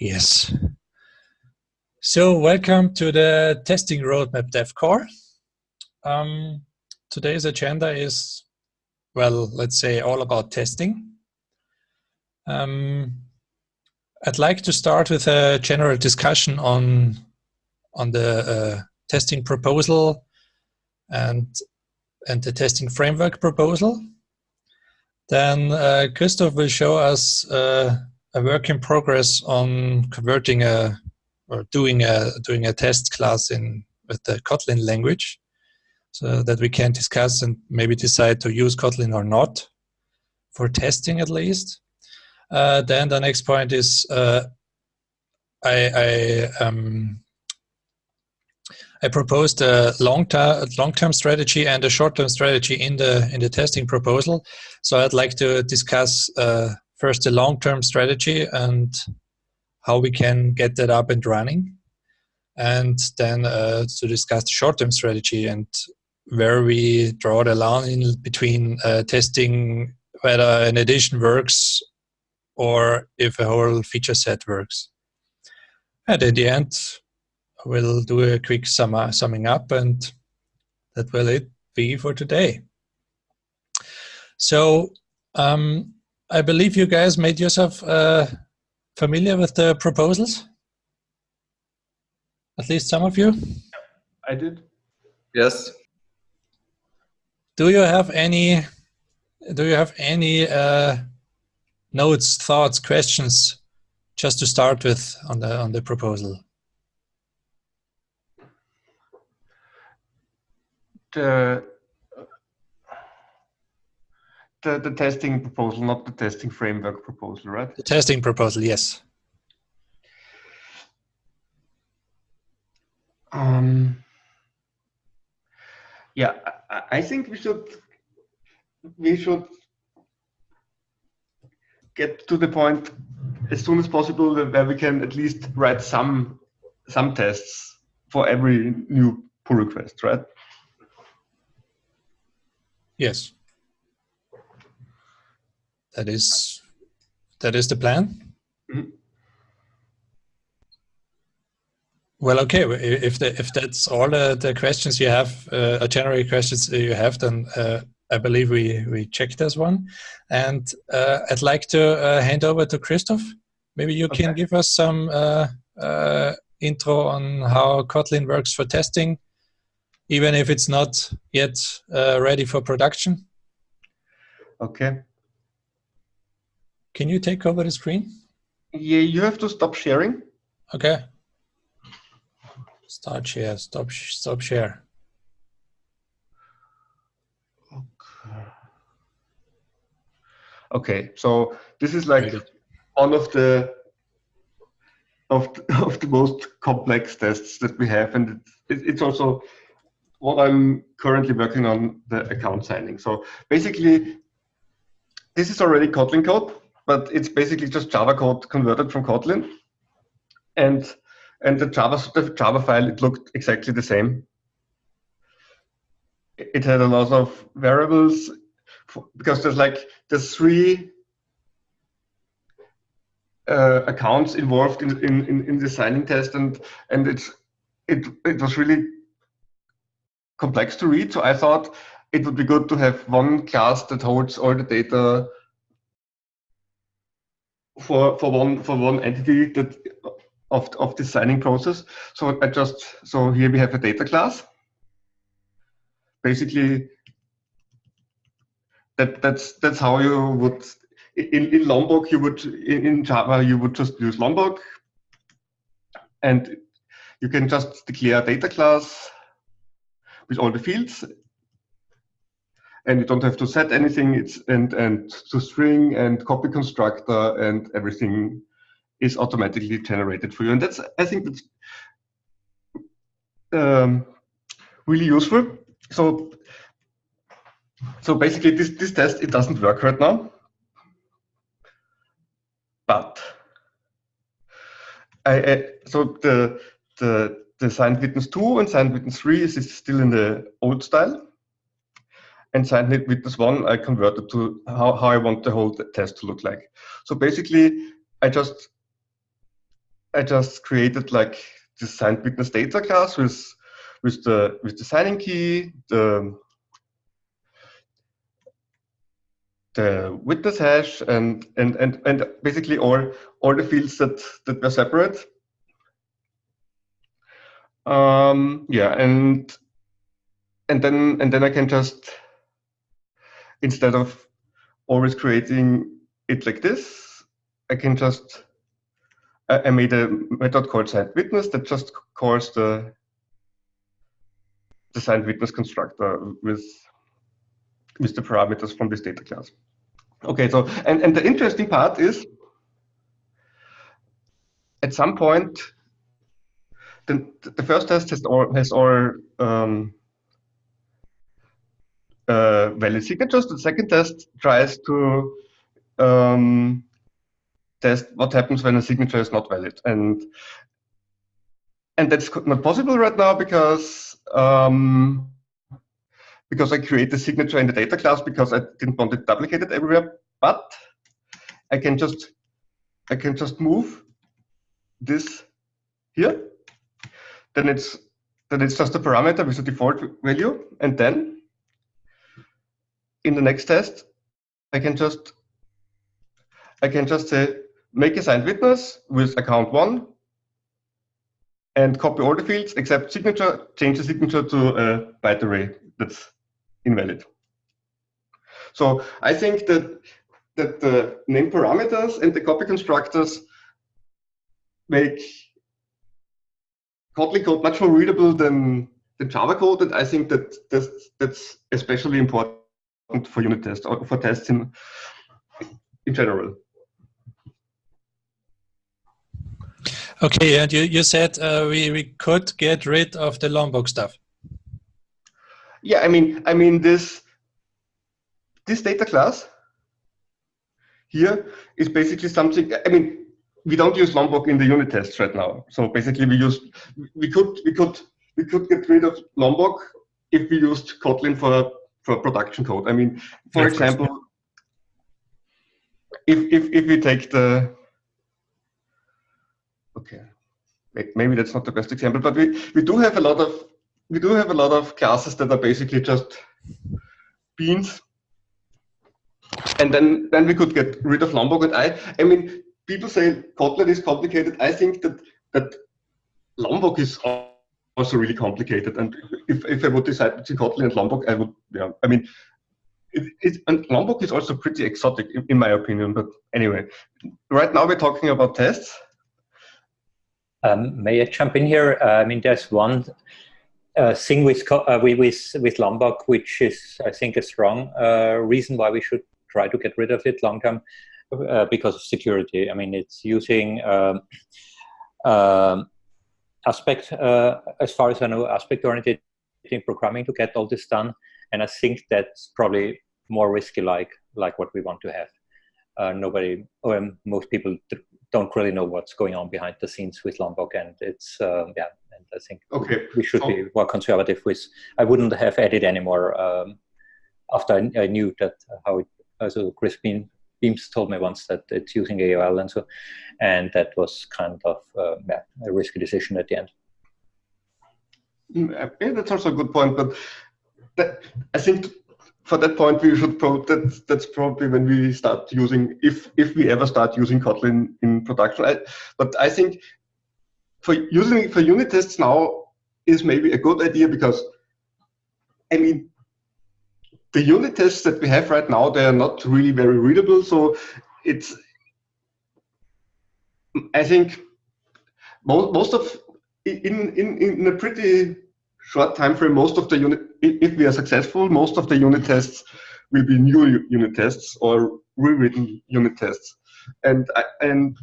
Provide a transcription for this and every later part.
Yes. So welcome to the testing roadmap DevCore. Um, today's agenda is, well, let's say all about testing. Um, I'd like to start with a general discussion on, on the uh, testing proposal and, and the testing framework proposal. Then uh, Christoph will show us uh, a work in progress on converting a or doing a doing a test class in with the Kotlin language, so that we can discuss and maybe decide to use Kotlin or not for testing at least. Uh, then the next point is uh, I I, um, I proposed a long term long term strategy and a short term strategy in the in the testing proposal. So I'd like to discuss uh, first the long term strategy and how we can get that up and running, and then uh, to discuss the short term strategy and where we draw the line between uh, testing whether an addition works or if a whole feature set works. And in the end, we'll do a quick sum summing up and that will it be for today. So um, I believe you guys made yourself uh, familiar with the proposals? At least some of you? I did. Yes. Do you have any, do you have any uh, notes, thoughts, questions just to start with on the, on the proposal? The, the, the testing proposal, not the testing framework proposal, right? The testing proposal, yes. Um, yeah, I, I think we should we should get to the point as soon as possible where we can at least write some some tests for every new pull request, right? Yes. That is that is the plan. Mm -hmm. Well, okay. If the, if that's all the, the questions you have, uh, general questions you have, then uh, I believe we we checked this one, and uh, I'd like to uh, hand over to Christoph. Maybe you okay. can give us some uh, uh, intro on how Kotlin works for testing, even if it's not yet ready for production. Okay. Can you take over the screen? Yeah, you have to stop sharing. Okay. Start share, stop, stop share. Okay. Okay, so this is like one of the of the, of the most complex tests that we have, and it, it's also what I'm currently working on the account signing. So basically, this is already Kotlin code, but it's basically just Java code converted from Kotlin. And and the Java the Java file it looked exactly the same. It had a lot of variables because there's like there's three uh, accounts involved in, in, in the signing test and and it's it it was really complex to read. So I thought it would be good to have one class that holds all the data for for one for one entity that of of the signing process. So I just so here we have a data class. Basically, that that's that's how you would in in Lombok you would in, in Java you would just use Lombok, and you can just declare a data class with all the fields and you don't have to set anything. It's and and to string and copy constructor and everything is automatically generated for you. And that's I think that's um, really useful. So so basically this this test it doesn't work right now, but I, I so the the the signed witness 2 and signed witness 3 is still in the old style and signed with this one I converted to how, how I want the whole test to look like. So basically, I just I just created like this signed witness data class with with the with the signing key, the the witness hash, and and and and basically all all the fields that that were separate. Um, yeah, and and then and then I can just instead of always creating it like this, I can just I made a method called signed witness that just calls the the signed witness constructor with with the parameters from this data class. Okay, so and, and the interesting part is at some point the, the first test has all has all um, uh, valid signatures. The second test tries to um, test what happens when a signature is not valid, and and that's not possible right now because um, because I create the signature in the data class because I didn't want it duplicated everywhere. But I can just I can just move this here. Then it's then it's just a parameter with a default value, and then in the next test, I can just I can just say make a signed witness with account one and copy all the fields except signature, change the signature to uh, a byte array that's invalid. So I think that that the name parameters and the copy constructors make Kotlin code much more readable than, the Java code, and I think that that's, that's especially important for unit tests or for tests in, in general. Okay, and you, you said uh, we, we could get rid of the Lombok stuff. Yeah, I mean, I mean this this data class here is basically something. I mean, we don't use Lombok in the unit tests right now. So basically, we use we could we could we could get rid of Lombok if we used Kotlin for for production code. I mean, for yeah, example, if if if we take the okay, maybe that's not the best example, but we, we do have a lot of we do have a lot of classes that are basically just beans. And then then we could get rid of Lombok. And I I mean people say Kotlin is complicated. I think that that Lombok is also really complicated. And if, if I would decide between Kotlin and Lombok, I would yeah. I mean it, it, and Lombok is also pretty exotic in, in my opinion. But anyway, right now we're talking about tests. Um, may I jump in here? Uh, I mean, there's one uh, thing with, uh, with with Lombok, which is, I think, a strong uh, reason why we should try to get rid of it long term, uh, because of security. I mean, it's using um, um aspect, uh, as far as I know, aspect-oriented programming to get all this done, and I think that's probably more risky, like like what we want to have. nobody, or most people don't really know what's going on behind the scenes with Lombok, and it's um, yeah. And I think okay. we should be more conservative with. I wouldn't have added anymore um, after I, I, knew that how it. Also, Chris Beam, Beams told me once that it's using AOP and so, and that was kind of uh, yeah, a risky decision at the end. Mm, yeah, that's also a good point, but that, I think for that point, we should pro that that's probably when we start using, if if we ever start using Kotlin in production. I, but I think for using for unit tests now is maybe a good idea because, I mean, the unit tests that we have right now, they are not really very readable. So it's, I think, most most of in in in a pretty short time frame, most of the unit, if we are successful, most of the unit tests will be new unit tests or rewritten unit tests. And, and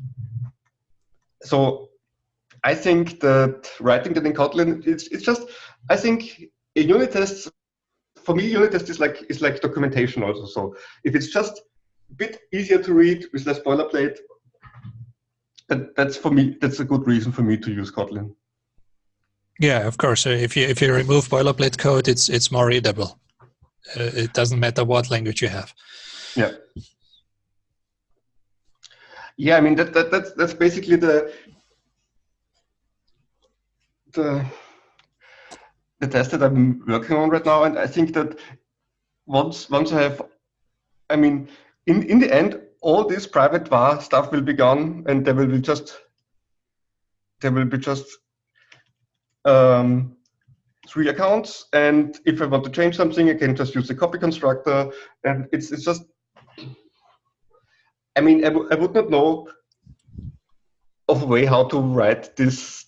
so I think that writing that in Kotlin, it's, it's just, I think a unit test, for me, unit test is like, is like documentation also. So if it's just a bit easier to read with less boilerplate, that, that's for me, that's a good reason for me to use Kotlin. Yeah, of course. if you if you remove boilerplate code, it's it's more readable. Uh, it doesn't matter what language you have. Yeah. Yeah, I mean that, that that's that's basically the the the test that I'm working on right now, and I think that once once I have, I mean, in in the end, all this private var stuff will be gone, and there will be just there will be just um, three accounts, and if I want to change something, I can just use the copy constructor, and it's it's just. I mean, I, I would not know of a way how to write this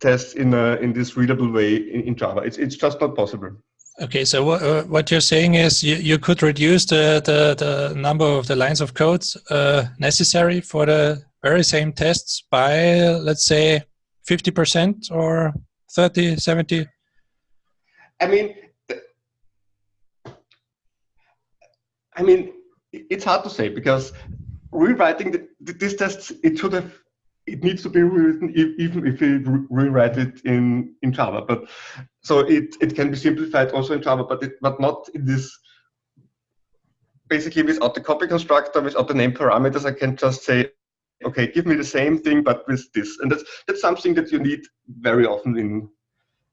test in a, in this readable way in, in Java. It's it's just not possible. Okay, so what, uh, what you're saying is you, you could reduce the, the, the number of the lines of code uh, necessary for the very same tests by, let's say, 50% or 30, 70? I mean, I mean, it's hard to say because rewriting the, this test, it should have it needs to be rewritten even if we rewrite it in in Java. But so it it can be simplified also in Java, but it but not in this. Basically, without the copy constructor, without the name parameters, I can just say, okay, give me the same thing but with this, and that's that's something that you need very often in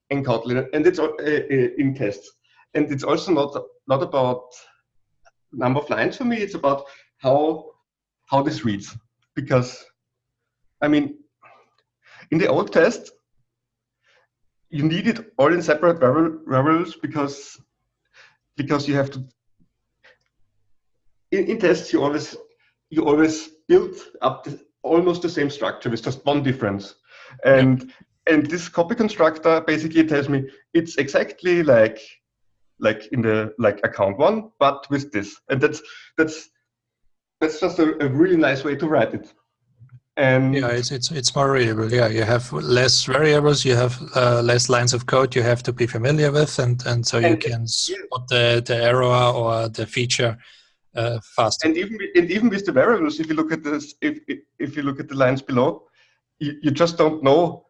in Kotlin, and it's uh, uh, in tests, and it's also not not about number of lines for me. It's about how how this reads because I mean, in the old test, you need it all in separate variables because because you have to. In, in tests, you always you always build up the, almost the same structure with just one difference, and yep. and this copy constructor basically tells me it's exactly like like in the like account one, but with this, and that's that's that's just a, a really nice way to write it. And yeah, it's it's it's more readable. Yeah, you have less variables, you have uh, less lines of code you have to be familiar with, and and so and you can spot the the error or the feature uh, faster. And even and even with the variables, if you look at this, if if you look at the lines below, you, you just don't know.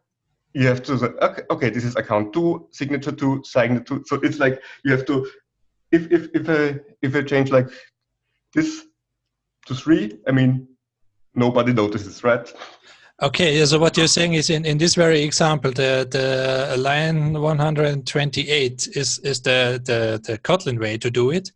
You have to say, okay, okay, this is account two, signature two, signature two. So it's like you have to, if if if I if I change like this to three, I mean nobody notices, right? Okay, so what you're saying is in, in this very example, the, the line 128 is, is the, the, the Kotlin way to do it.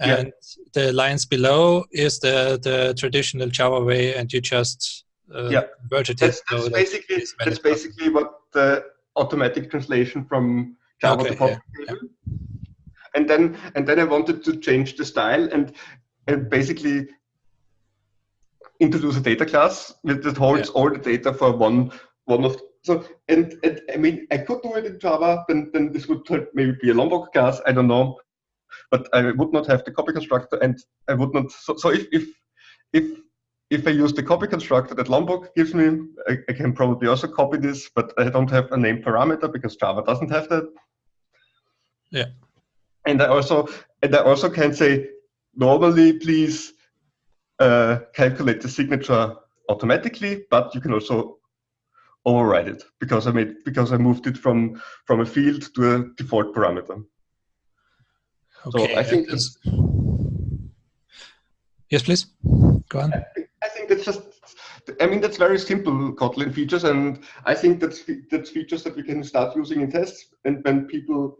And yeah. the lines below is the, the traditional Java way, and you just uh, yeah. converted that's, it. That's, so basically, that that's basically what the automatic translation from Java okay, to Kotlin yeah, yeah. And then and then I wanted to change the style and and basically introduce a data class that holds yeah. all the data for one one of so and, and I mean I could do it in Java, then then this would maybe be a Lombok class, I don't know. But I would not have the copy constructor and I would not so, so if if if if I use the copy constructor that Lombok gives me, I, I, can probably also copy this, but I don't have a name parameter because Java doesn't have that. Yeah. And I also and I also can say normally please uh, calculate the signature automatically, but you can also override it because I made because I moved it from from a field to a default parameter. Okay. So I think that's, yes, please go on. I think, I think that's just. I mean that's very simple Kotlin features, and I think that's that's features that we can start using in tests. And when people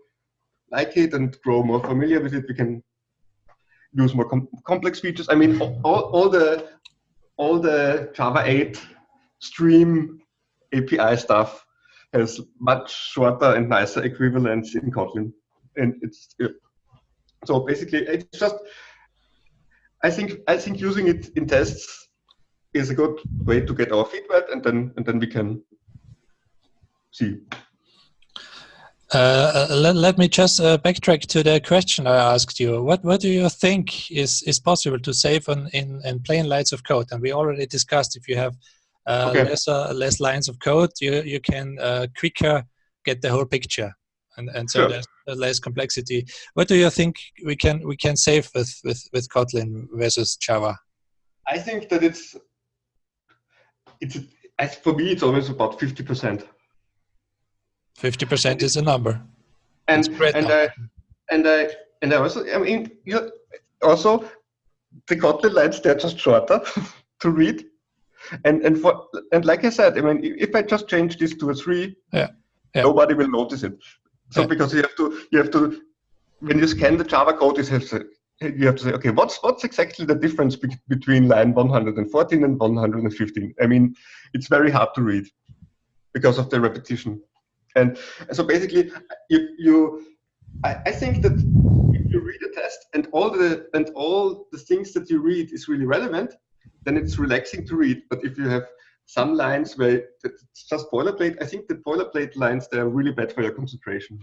like it and grow more familiar with it, we can use more com complex features. I mean, all, all the all the Java 8 stream API stuff has much shorter and nicer equivalents in Kotlin, and it's so basically it's just. I think I think using it in tests is a good way to get our feedback, and then and then we can see uh, let, let, me just uh, backtrack to the question I asked you. What what do you think is is possible to save on in, in plain lines of code? And we already discussed if you have uh, okay. less less lines of code, you you can uh, quicker get the whole picture, and and so sure. there's less complexity. What do you think we can we can save with with with Kotlin versus Java? I think that it's it's for me it's always about fifty percent. Fifty percent is a number. And and number. I and I and I also I mean you also the Kotlin lines they're just shorter to read. And and for and like I said, I mean, if I just change this to a three, yeah. Yeah. nobody will notice it. So Yeah. because you have to you have to when you scan the Java code, you have to you have to say, okay, what's what's exactly the difference be- between line 114 and 115? I mean, it's very hard to read because of the repetition. And so basically, you you I, I think that if you read a test and all the and all the things that you read is really relevant, then it's relaxing to read. But if you have some lines where it's just boilerplate, I think the boilerplate lines they are really bad for your concentration.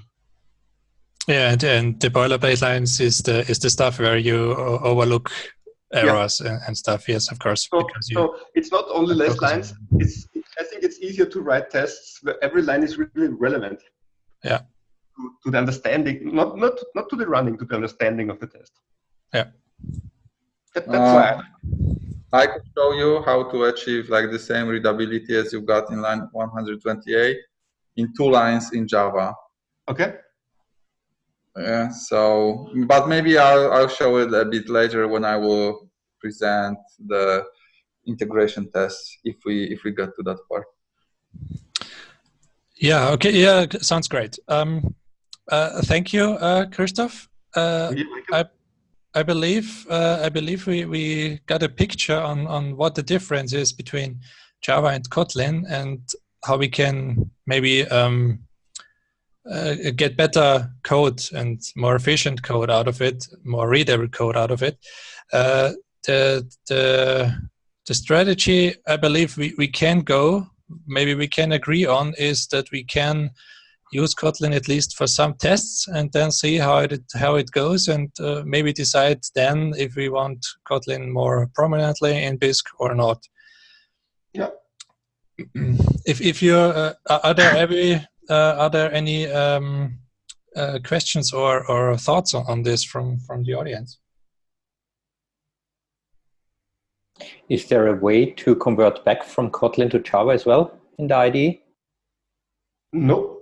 Yeah, and, and the boilerplate lines is the is the stuff where you overlook errors and, and stuff. Yes, of course, So, because you so it's not only less lines. It's I think it's easier to write tests where every line is really relevant. Yeah. To, to the understanding, not not not to the running, to the understanding of the test. Yeah. That, that's why. Uh, I could show you how to achieve like the same readability as you got in line 128 in two lines in Java. Okay. Yeah, so, but maybe I'll, I'll show it a bit later when I will present the integration tests if we if we get to that part. Yeah okay yeah sounds great. Um, uh, thank you, uh, Christoph. Uh, You're. I believe uh, I believe we, we got a picture on, on what the difference is between Java and Kotlin and how we can maybe um, uh, get better code and more efficient code out of it, more readable code out of it. Uh, the the the strategy I believe we, we can go maybe we can agree on is that we can use Kotlin at least for some tests and then see how it how it goes and uh, maybe decide then if we want Kotlin more prominently in Bisq or not. Yeah. If if you uh, are are there any uh, are there any um, uh, questions or or thoughts on, on this from from the audience? Is there a way to convert back from Kotlin to Java as well in the IDE? No.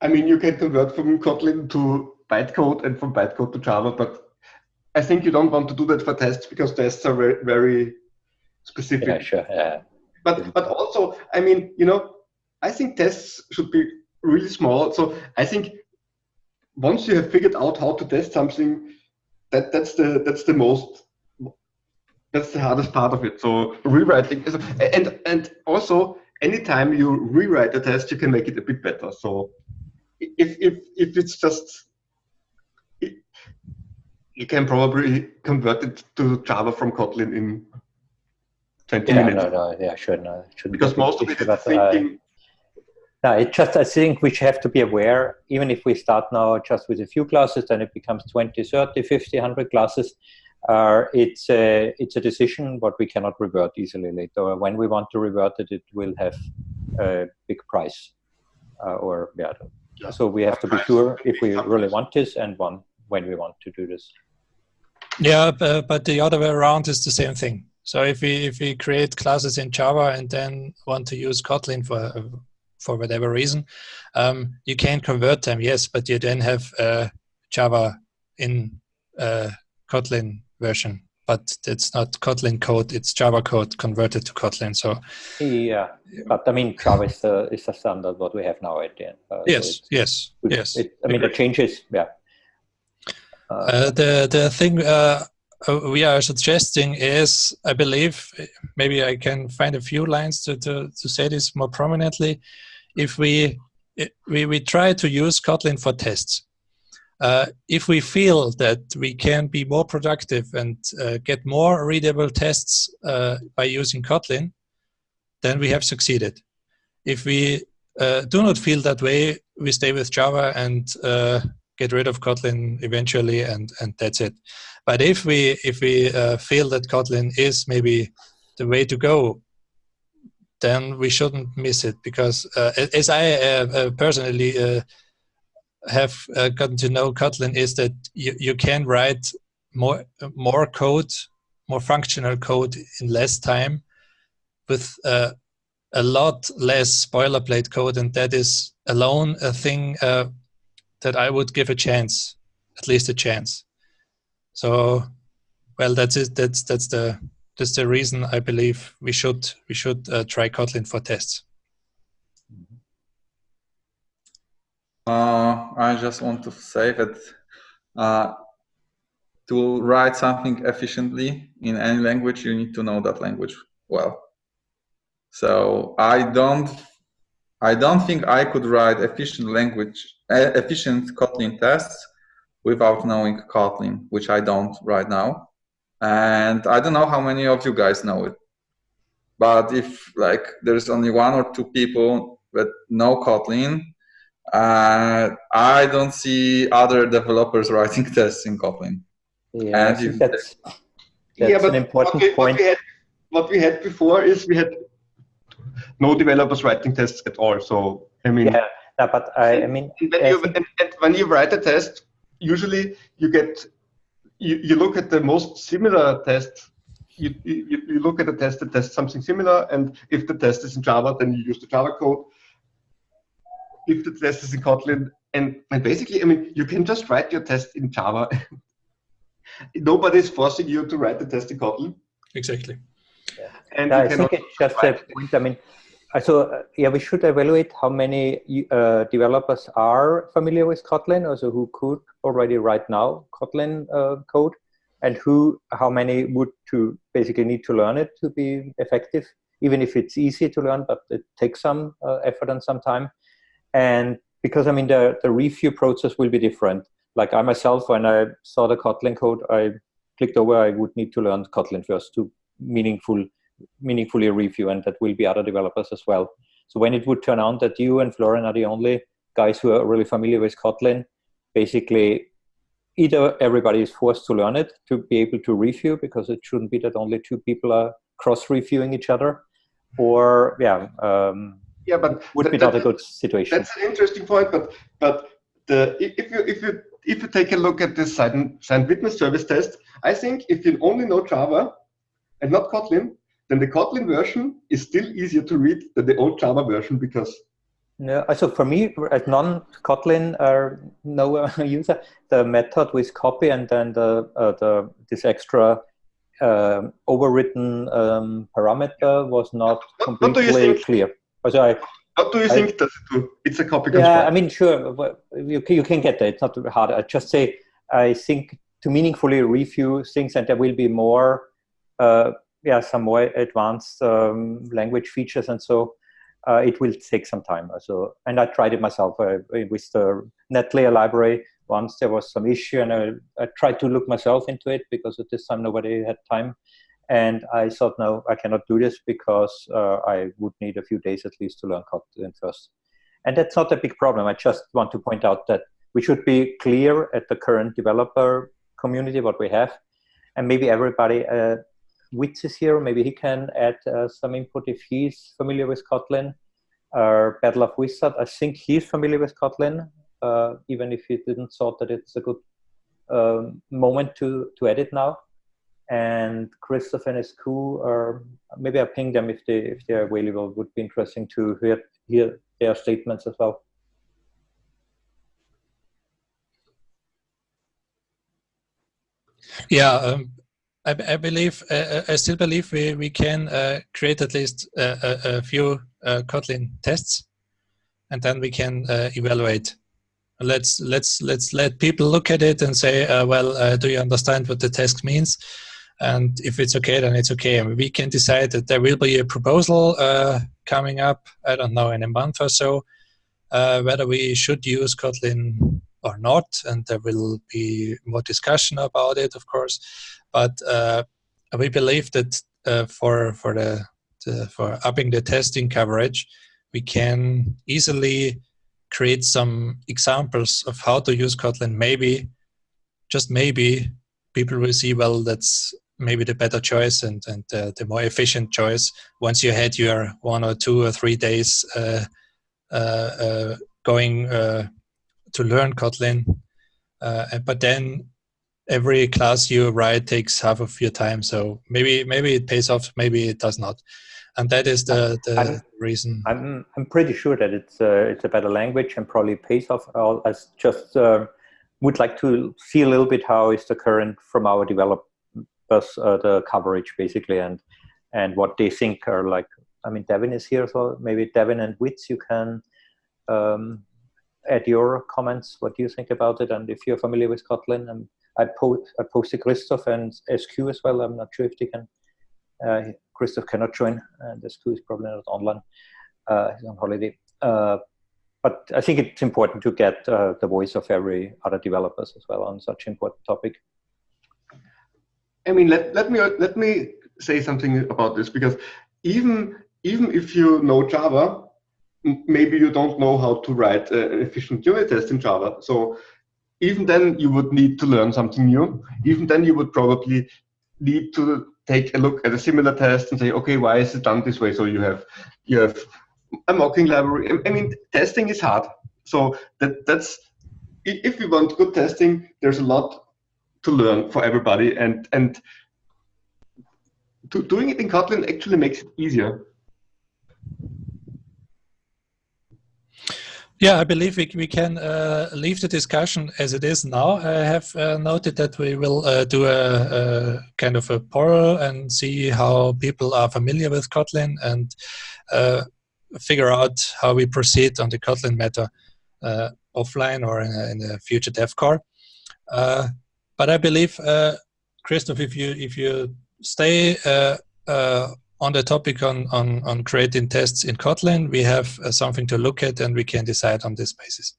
I mean, you can convert from Kotlin to bytecode and from bytecode to Java, but I think you don't want to do that for tests because tests are very, very specific. Yeah, sure. Yeah. But but also, I mean, you know, I think tests should be really small. So I think once you have figured out how to test something, that that's the that's the most that's the hardest part of it. So rewriting is and and also anytime you rewrite a test, you can make it a bit better. So if if if it's just it- you can probably convert it to Java from Kotlin in 20 Yeah, minutes no, no, yeah, sure, no, shouldn't because be most of it is uh, thinking No, it just I think we have to be aware, even if we start now just with a few classes, then it becomes 20, 30, 50, 100 classes. Uh, it's a it's a decision but we cannot revert easily later. When we want to revert it, it will have a big price, uh, or yeah. Yeah. So we have to be sure if we really want this and one when we want to do this. Yeah, but, but the other way around is the same thing. So if we if we create classes in Java and then want to use Kotlin for for whatever reason, um, you can convert them, yes, but you then have uh, Java in uh, Kotlin version, but it's not Kotlin code; it's Java code converted to Kotlin. So Yeah, but I mean Java is the is the standard what we have now at the end. Uh, so yes, it's- yes, yes. It, I mean the changes, yeah. Uh, Uh, the the thing uh, uh, we are suggesting is, I believe, maybe I can find a few lines to, to, to say this more prominently. If we we, we try to use Kotlin for tests, uh, if we feel that we can be more productive and uh, get more readable tests uh, by using Kotlin, then we have succeeded. If we uh, do not feel that way, we stay with Java and uh, get rid of Kotlin eventually, and and that's it. But if we if we uh, feel that Kotlin is maybe the way to go, then we shouldn't miss it because uh, as I uh, uh, personally uh, have uh, gotten to know Kotlin is that you, you can write more more code, more functional code in less time with uh, a lot less boilerplate code, and that is alone a thing that I would give a chance, at least a chance. So well, that's it. That's that's the that's the reason I believe we should we should uh, try Kotlin for tests. Uh, I just want to say that uh, to write something efficiently in any language, you need to know that language well. So I don't, I don't think I could write efficient language, efficient Kotlin tests without knowing Kotlin, which I don't right now. And I don't know how many of you guys know it. But if like there's only one or two people that know Kotlin, uh, I don't see other developers writing tests in Kotlin. Yeah, that's, that's yeah, but an important what we, point. What we, had, what we had before is we had no developers writing tests at all. So I mean, yeah, no, but I, I mean, when I you, think- and, and when you write a test, usually you get you, you look at the most similar test. You, you, you look at a test that tests something similar, and if the test is in Java, then you use the Java code. If the test is in Kotlin, and, and basically, I mean, you can just write your test in Java. Nobody's forcing you to write the test in Kotlin. Exactly. And Yeah, I can think it's just a point. I mean, so uh, yeah, we should evaluate how many uh, developers are familiar with Kotlin, also who could already right now Kotlin uh, code, and who, how many would to basically need to learn it to be effective, even if it's easy to learn, but it takes some uh, effort and some time. And because I mean, the the review process will be different. Like I myself, when I saw the Kotlin code, I clicked over. I would need to learn Kotlin first to meaningful meaningfully review and that will be other developers as well. So when it would turn out that you and Florian are the only guys who are really familiar with Kotlin, basically either everybody is forced to learn it to be able to review because it shouldn't be that only two people are cross-reviewing each other or yeah, um, yeah, but would be not a good situation. That's an interesting point, but but the if you if you if you take a look at this signed, signed witness service test, I think if you only know Java and not Kotlin, then the Kotlin version is still easier to read than the old Java version because No, uh, so for me, as non-Kotlin uh, no uh, user, the method with copy and then the uh, the this extra um, overwritten um, parameter was not What- what do you completely think? clear. So I, what do you I- think does it do? It's a copy yeah, I mean, sure, you can, you can get there. It's not hard. I just say I think to meaningfully review things, and there will be more, uh, yeah, some more advanced um, language features, and so uh, it will take some time. So, and I tried it myself uh, with the NetLayer library. Once there was some issue, and I, I tried to look myself into it because at this time nobody had time. And I thought, no, I cannot do this because uh, I would need a few days at least to learn Kotlin first. And that's not a big problem. I just want to point out that we should be clear at the current developer community what we have. And maybe everybody, uh, Witz is here, maybe he can add uh, some input if he's familiar with Kotlin. Uh, Battle of Wizard, I think he's familiar with Kotlin, uh, even if he didn't thought that it's a good um, moment to, to edit now. And Christoph and SQ, or maybe I ping them if they if they're available. Would be interesting to hear hear their statements as well. Yeah, um, I, I believe, uh, I still believe we, we can uh, create at least a, a, a few uh, Kotlin tests, and then we can uh, evaluate. Let's let's let's let people look at it and say, uh, well, uh, do you understand what the test means? And if it's okay, then it's okay. And we can decide that there will be a proposal uh, coming up. I don't know in a month or so, uh, whether we should use Kotlin or not, and there will be more discussion about it, of course. But uh, we believe that uh, for for the, the for upping the testing coverage, we can easily create some examples of how to use Kotlin. Maybe, just maybe, people will see well that's maybe the better choice and and uh, the more efficient choice once you had your one or two or three days uh, uh, uh going to learn Kotlin. But then every class you write takes half of your time. So maybe maybe it pays off, maybe it does not. And that is the, the I'm- reason. I'm I'm pretty sure that it's uh, it's a better language and probably pays off. I just uh, would like to see a little bit how is the current from our develop developers uh, the coverage basically and and what they think are like. I mean, Devin is here, so maybe Devin and Witz, you can um, add your comments. What do you think about it? And if you're familiar with Kotlin, um, I, po I posted Christoph and SQ as well. I'm not sure if they can. Uh, Christoph cannot join, and SQ is probably not online. Uh, he's on holiday. Uh, but I think it's important to get uh, the voice of every other developers as well on such important topic. I mean, let, let me let me say something about this because even even if you know Java, maybe you don't know how to write an efficient unit test in Java. So even then you would need to learn something new. Even then you would probably need to take a look at a similar test and say, okay, why is it done this way? So you have you have a mocking library. I mean, testing is hard. So that that's if we want good testing, there's a lot to learn for everybody, and and to, doing it in Kotlin actually makes it easier. Yeah, I believe we, we can uh, leave the discussion as it is now. I have uh, noted that we will uh, do a, a, kind of a poll and see how people are familiar with Kotlin and uh, figure out how we proceed on the Kotlin matter uh, offline or in a, in a future dev core. Uh, but I believe, Christoph, if you if you stay on the topic on, on, on creating tests in Kotlin, we have uh, something to look at and we can decide on this basis.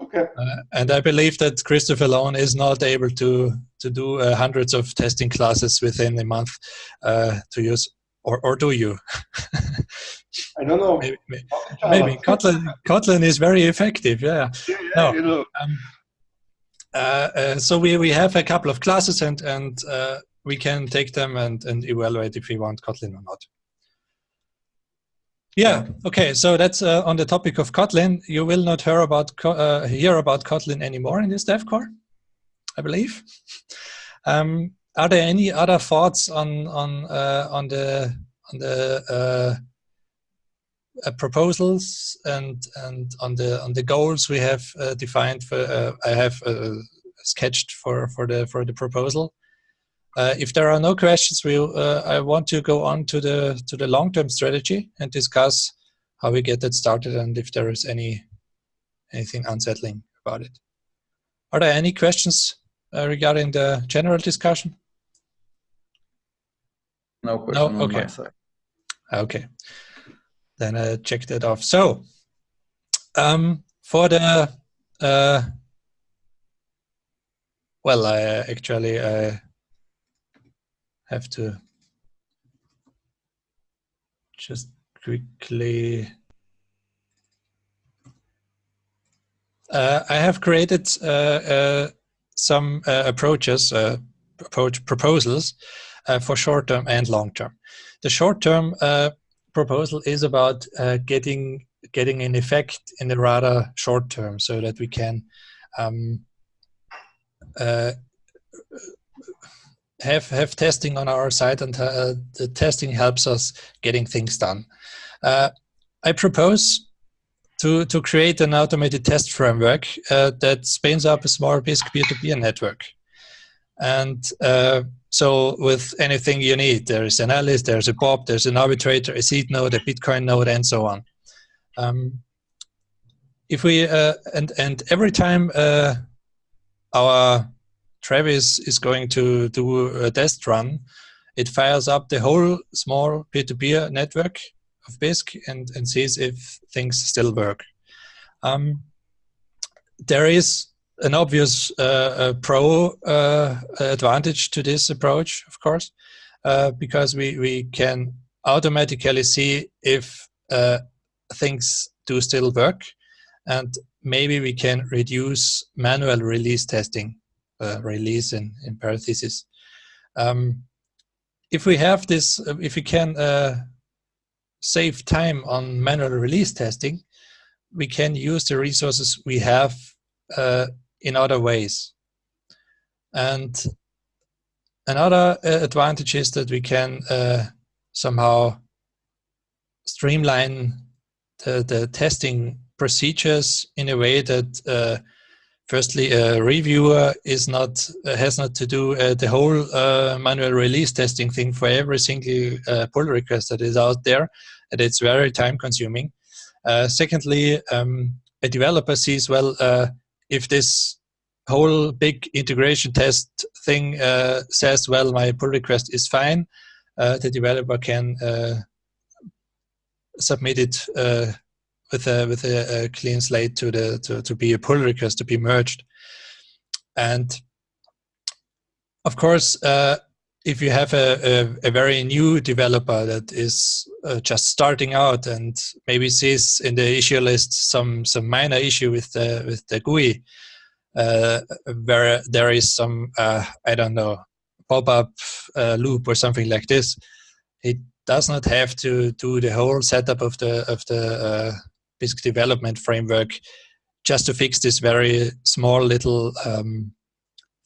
Okay. Uh, and I believe that Christoph alone is not able to, to do uh, hundreds of testing classes within a month uh, to use, or, or do you? I don't know. maybe, maybe, maybe. Kotlin, Kotlin is very effective, yeah. Yeah, yeah no. you know. Um, uh, uh, so we, we have a couple of classes and, and we can take them and, and evaluate if we want Kotlin or not. Yeah, okay, so that's uh, on the topic of Kotlin. You will not hear about, uh, hear about Kotlin anymore in this dev core, I believe. Um, are there any other thoughts on, on, uh, on the, on the uh, uh, proposals and, and on, the, on the goals we have uh, defined for, I have sketched for, for, the, for the proposal? Uh, if there are no questions, we uh, I want to go on to the to the long-term strategy and discuss how we get that started and if there is any anything unsettling about it. Are there any questions uh, regarding the general discussion? No question no? Okay. Okay. Then I check that off. So um, for the uh, well, I actually I have to just quickly uh, I have created uh, uh, some uh, approaches, uh, approach proposals uh, for short term and long term. The short term proposal is about getting getting an effect in the rather short term, so that we can um, have have testing on our side, and uh, the testing helps us getting things done. Uh, I propose to to create an automated test framework uh, that spins up a small Bisq peer-to-peer network, and uh, so with anything you need, there is an Alice, there's a Bob, there's an arbitrator, a seed node, a Bitcoin node, and so on. Um, if we uh, and and every time uh, our Travis is going to do a test run, it fires up the whole small peer-to-peer network of Bisq and, and sees if things still work. Um, there is an obvious uh, pro uh, advantage to this approach, of course, uh, because we, we can automatically see if uh, things do still work and maybe we can reduce manual release testing uh, release in, in parentheses. Um, if we have this, uh, if we can uh, save time on manual release testing, we can use the resources we have uh, in other ways. And another uh, advantage is that we can uh, somehow streamline the, the testing procedures in a way that firstly, a reviewer is not uh, has not to do uh, the whole uh, manual release testing thing for every single uh, pull request that is out there, and it's very time consuming. Uh, secondly, um, a developer sees well uh, if this whole big integration test thing says well my pull request is fine, the developer can submit it with a with a, a, clean slate to the to, to be a pull request to be merged. And of course uh, if you have a, a, a, very new developer that is uh, just starting out and maybe sees in the issue list some some minor issue with the with the GUI uh, where there is some uh, I don't know pop-up uh, loop or something like this it does not have to do the whole setup of the of the uh, development framework just to fix this very small little um,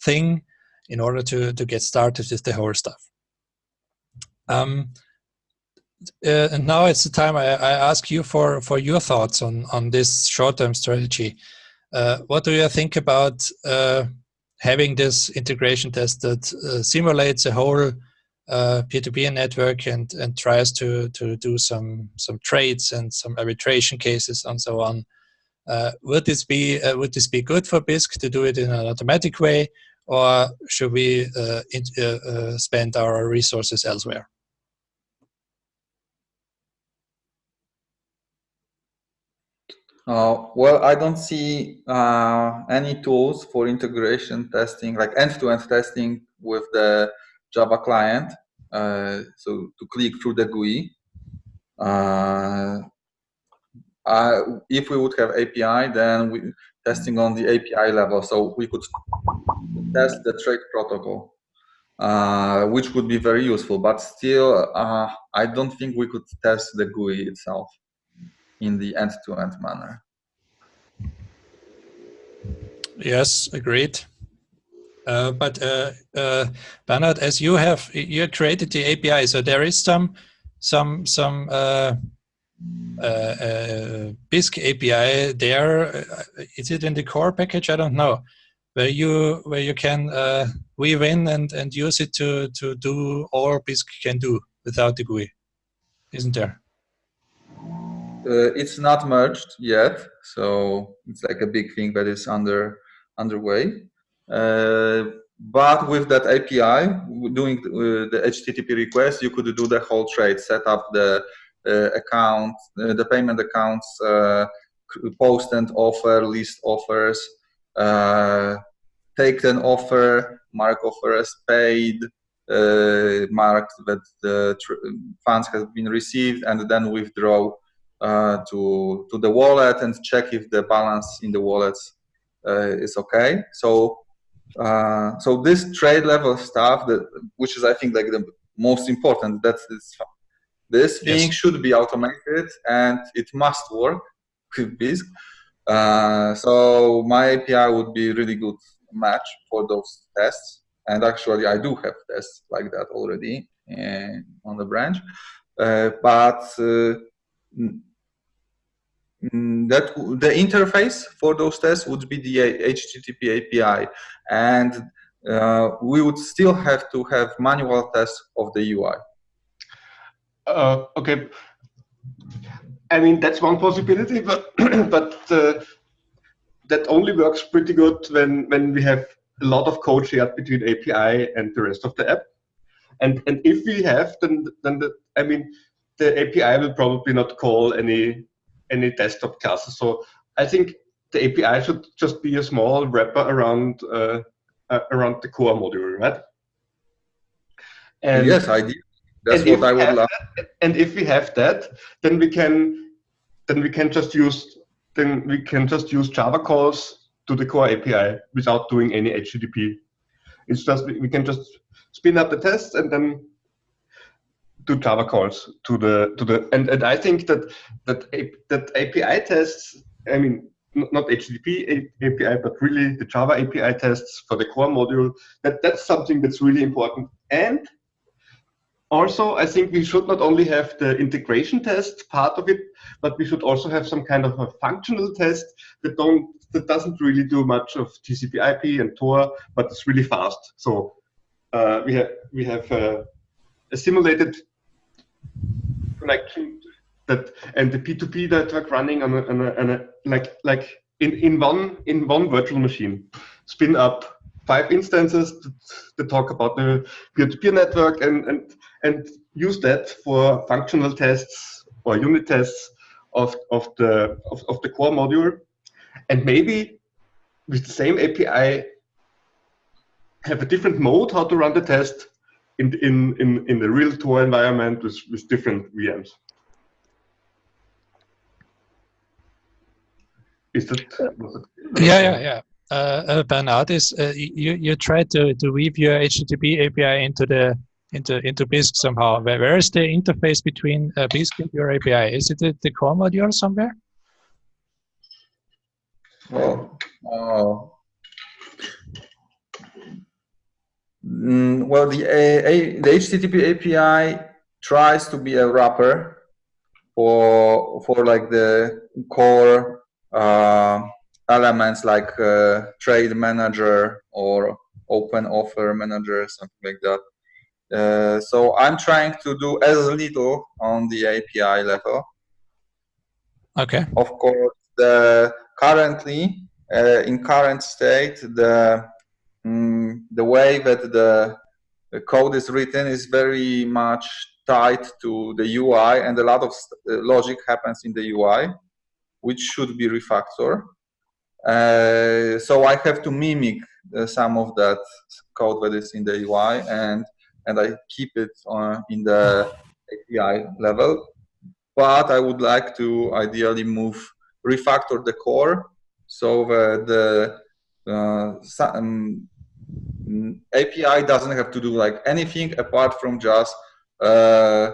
thing in order to, to get started with the whole stuff. Um, uh, and now it's the time I, I, ask you for, for your thoughts on, on this short-term strategy. Uh, what do you think about uh, having this integration test that uh, simulates a whole uh, peer-to-peer network and and tries to to do some some trades and some arbitration cases and so on. Uh, would this be uh, would this be good for Bisq to do it in an automatic way, or should we uh, in, uh, spend our resources elsewhere? Uh, well, I don't see uh, any tools for integration testing, like end-to-end -end testing with the Java client. Uh, so to click through the GUI. Uh, if we would have API, then we testing on the API level, so we could test the trade protocol, uh, which would be very useful. But still, I don't think we could test the GUI itself in the end-to-end -end manner. Yes, agreed. Uh, but uh, uh, Bernhard, as you have you created the API, so there is some some some uh, uh, Bisq API there. Is it in the core package? I don't know. Where you where you can weave in and and use it to to do all Bisq can do without the GUI, isn't there? it's not merged yet, so it's like a big thing that is under underway. Uh, but with that API, doing uh, the HTTP request, you could do the whole trade, set up the uh, account, the payment accounts, post and offer, list offers, take an offer, mark offer as paid, uh, mark that the funds have been received, and then withdraw uh, to to the wallet and check if the balance in the wallets uh, is okay. So uh, so this trade level stuff, that which is I think like the most important, that's this. This thing yes. should be automated and it must work with Bisq. Uh, so my API would be really good match for those tests. And actually, I do have tests like that already in, uh, on the branch. Uh, but uh, that the interface for those tests would be the HTTP API, and uh, we would still have to have manual tests of the UI. Uh, okay, I mean that's one possibility, but but uh, that only works pretty good when when we have a lot of code shared between API and the rest of the app. And and if we have, then then the, I mean the API will probably not call any any desktop classes. So I think the API should just be a small wrapper around uh, uh, around the core module, right? And yes, I did. That's what I would love. That, and if we have that, then we can then we can just use then we can just use Java calls to the core API without doing any HTTP. It's just we can just spin up the tests and then to Java calls to the to the and, and I think that that that API tests. I mean, not HTTP API, but really the Java API tests for the core module. That that's something that's really important. And also, I think we should not only have the integration test part of it, but we should also have some kind of a functional test that don't that doesn't really do much of TCP/IP and Tor, but it's really fast. So uh, we have we have uh, a simulated connection that and the P2P network running on a, on a, on a like like in in one in one virtual machine, spin up five instances to, talk about the peer-to-peer -peer network and and and use that for functional tests or unit tests of, of, the, of, of the core module. And maybe with the same API, have a different mode how to run the test in, in, in, in the real Tor environment with, with different VMs. Is that, that yeah, yeah, yeah. Uh, uh, Bernard, is uh, you you tried to to weave your HTTP API into the into into Bisq somehow. Where, where is the interface between uh, Bisq and your API? Is it the, the core module somewhere? Well, uh, mm, well, the a, the HTTP API tries to be a wrapper for for like the core uh, elements like uh, trade manager or open offer manager, something like that. Uh, so I'm trying to do as little on the API level. Okay. Of course, the currently uh, in current state, the mm, the way that the, the, code is written is very much tied to the UI, and a lot of uh, logic happens in the UI, which should be refactored. Uh, so I have to mimic uh, some of that code that is in the UI and and I keep it on, in the API level. But I would like to ideally move, refactor the core so that the uh, um, API doesn't have to do like anything apart from just uh,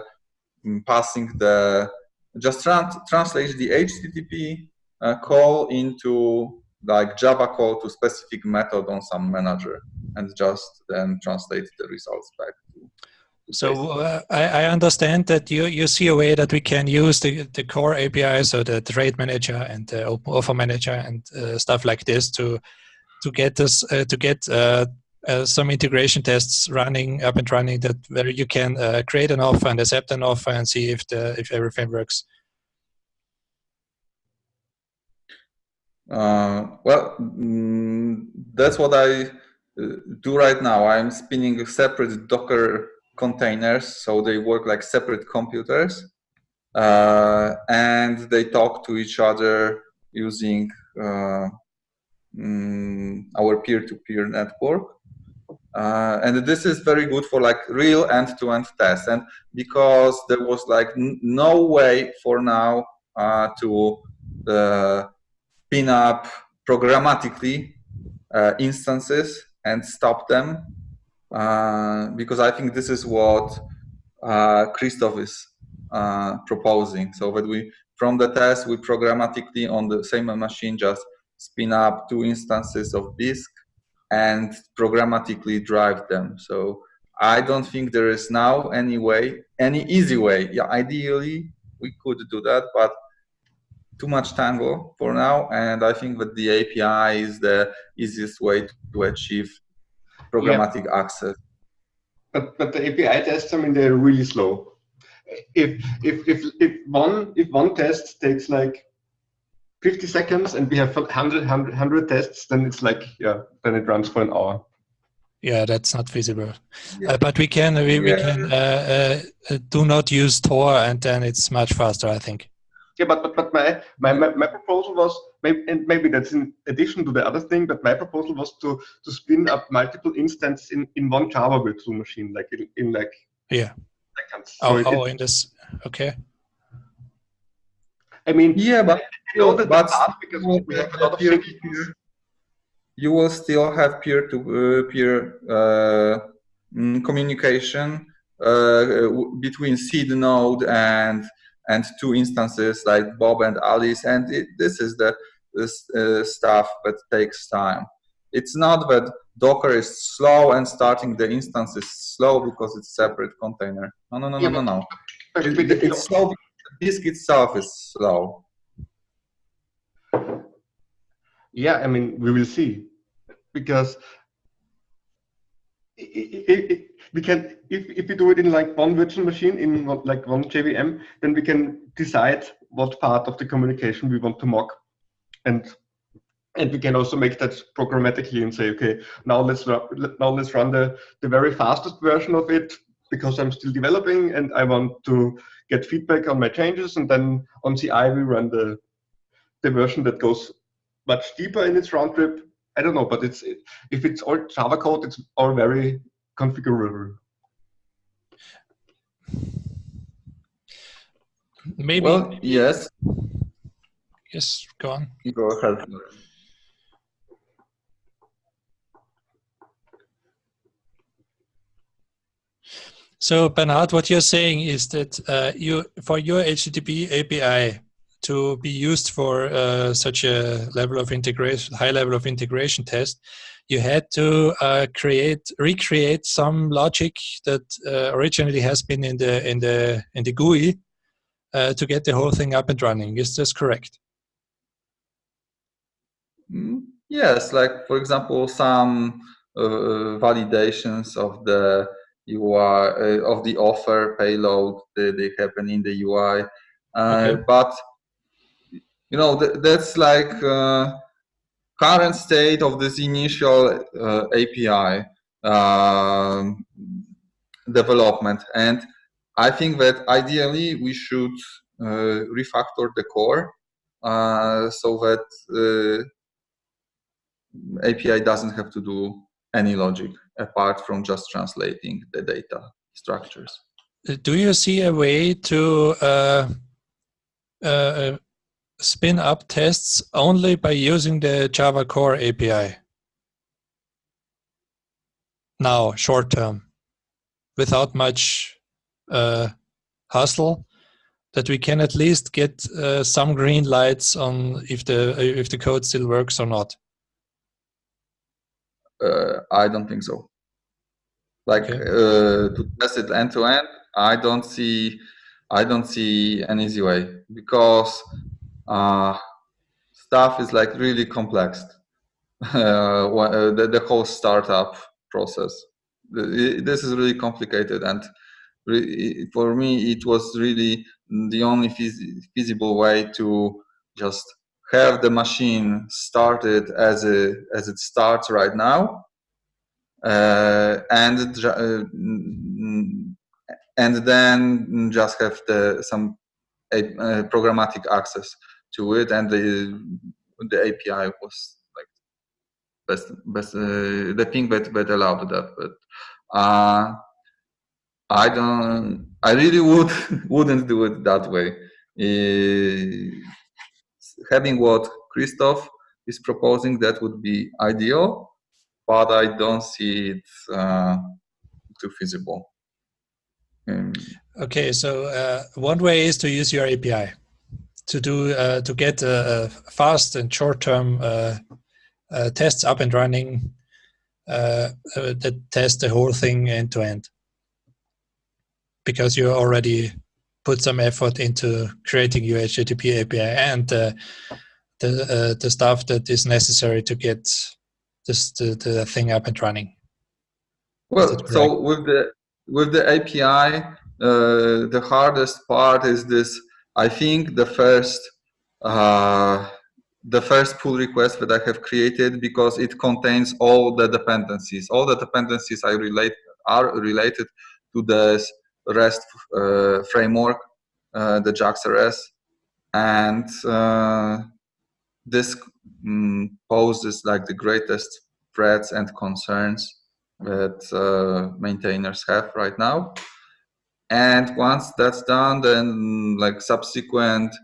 passing the, just trans translate the HTTP uh, call into like Java call to specific method on some manager and just then translate the results back so uh, I, I, understand that you, you see a way that we can use the, the core API, so the trade manager and the open offer manager and uh, stuff like this to to get this uh, to get uh, uh, some integration tests running up and running that where you can uh, create an offer and accept an offer and see if the if everything works. well, mm, that's what I do right now. I'm spinning separate Docker containers, so they work like separate computers, uh, and they talk to each other using uh, mm, our peer-to-peer -peer network. Uh, and this is very good for like real end-to-end -end tests. And because there was like no way for now uh, to uh, pin up programmatically uh, instances and stop them uh, because I think this is what uh, Christoph is proposing. So that we, from the test, we programmatically on the same machine just spin up two instances of Bisq and programmatically drive them. So I don't think there is now any way, any easy way. Yeah, ideally we could do that, but too much tango for now. And I think that the API is the easiest way to achieve programmatic yeah. access. But but the API tests, I mean, they're really slow. If if if if one if one test takes like 50 seconds and we have 100, 100, 100 tests, then it's like yeah, then it runs for an hour. Yeah, that's not feasible. Yeah. Uh, but we can we, yeah. we can uh, uh, do not use Tor, and then it's much faster, I think. Yeah, but but, but my, my my proposal was maybe, and maybe that's in addition to the other thing, but my proposal was to to spin up multiple instances in in one Java virtual machine, like in, in like yeah seconds. Oh, so oh, it, in this okay. I mean, yeah, but you know that but because we have a lot of peer, you will still have peer-to-peer uh, mm, communication uh, between seed node and and two instances like Bob and Alice, and it, this is the this, uh, stuff that takes time. It's not that Docker is slow and starting the instance is slow because it's separate container. No, no, no, Yeah, no, no, no. It- it's slow disk itself is slow. Yeah, I mean, we will see, because we can, if, if we do it in like one virtual machine, in like one JVM, then we can decide what part of the communication we want to mock. And and we can also make that programmatically and say, okay, now let's now let's run the, the very fastest version of it because I'm still developing and I want to get feedback on my changes. And then on CI we run the the version that goes much deeper in its round trip. I don't know, but it's if it's all Java code, it's all very configurable. Maybe Well, yes, yes. Go on. you go ahead. So Bernard, what you're saying is that uh, you for your HTTP API to be used for uh, such a level of integration, high level of integration test, you had to uh, create, recreate some logic that uh, originally has been in the in the in the GUI uh, to get the whole thing up and running. Is this correct? Mm, Yes, like for example, some uh, validations of the UI uh, of the offer payload that they happen in the UI, uh, Okay. but you know th that's like uh, current state of this initial uh, API um, development, and I think that ideally we should uh, refactor the core uh, so that. Uh, API doesn't have to do any logic apart from just translating the data structures. Uh, Do you see a way to uh, uh, spin up tests only by using the Java Core API? Now, short term, without much uh, hustle, that we can at least get uh, some green lights on if the if the code still works or not. Uh, I don't think so. Like Okay. uh, to test it end to end, I don't see, I don't see an easy way because uh, stuff is like really complex. Uh, uh, the, the whole startup process. This is really complicated, and re- for me, it was really the only feas- feasible way to just have the machine started as a as it starts right now, uh, and uh, and then just have the some a- uh, programmatic access to it, and the the API was like best best uh, the thing that that allowed that, but. Uh, I don't. I really would wouldn't do it that way. Having what Christoph is proposing, that would be ideal, but I don't see it uh, too feasible. Um, Okay, so uh, one way is to use your API to do uh, to get uh, uh, fast and short-term uh, tests up and running that test the whole thing end to end because you're already put some effort into creating your HTTP API and uh, the uh, the stuff that is necessary to get this the, the thing up and running. well, so with the with the API, uh, the hardest part is this. I think the first uh, the first pull request that I have created because it contains all the dependencies. All the dependencies I relate are related to the REST uh, framework, uh, the JAX-RS, and uh, this mm, poses like the greatest threats and concerns that uh, maintainers have right now. And once that's done, then like subsequent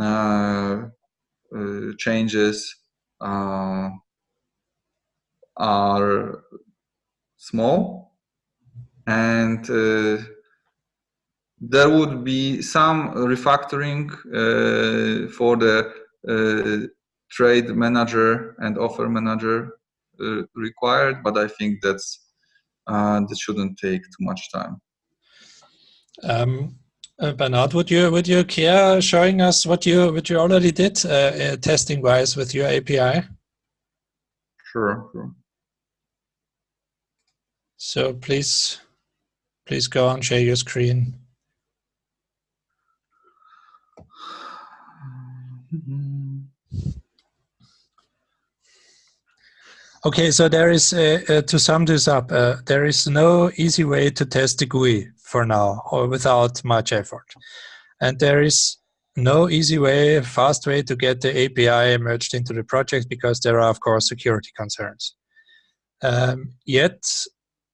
uh, uh, changes are small and there would be some refactoring uh, for the uh, trade manager and offer manager uh, required, but I think that's uh, that shouldn't take too much time. Um, uh, Bernard, would you would you care showing us what you what you already did uh, uh, testing wise with your API? Sure, sure. So please, please go and share your screen. Okay, so there is, uh, uh, to sum this up, uh, there is no easy way to test the GUI for now or without much effort. And there is no easy way, fast way to get the API merged into the project because there are, of course, security concerns. Um, yet,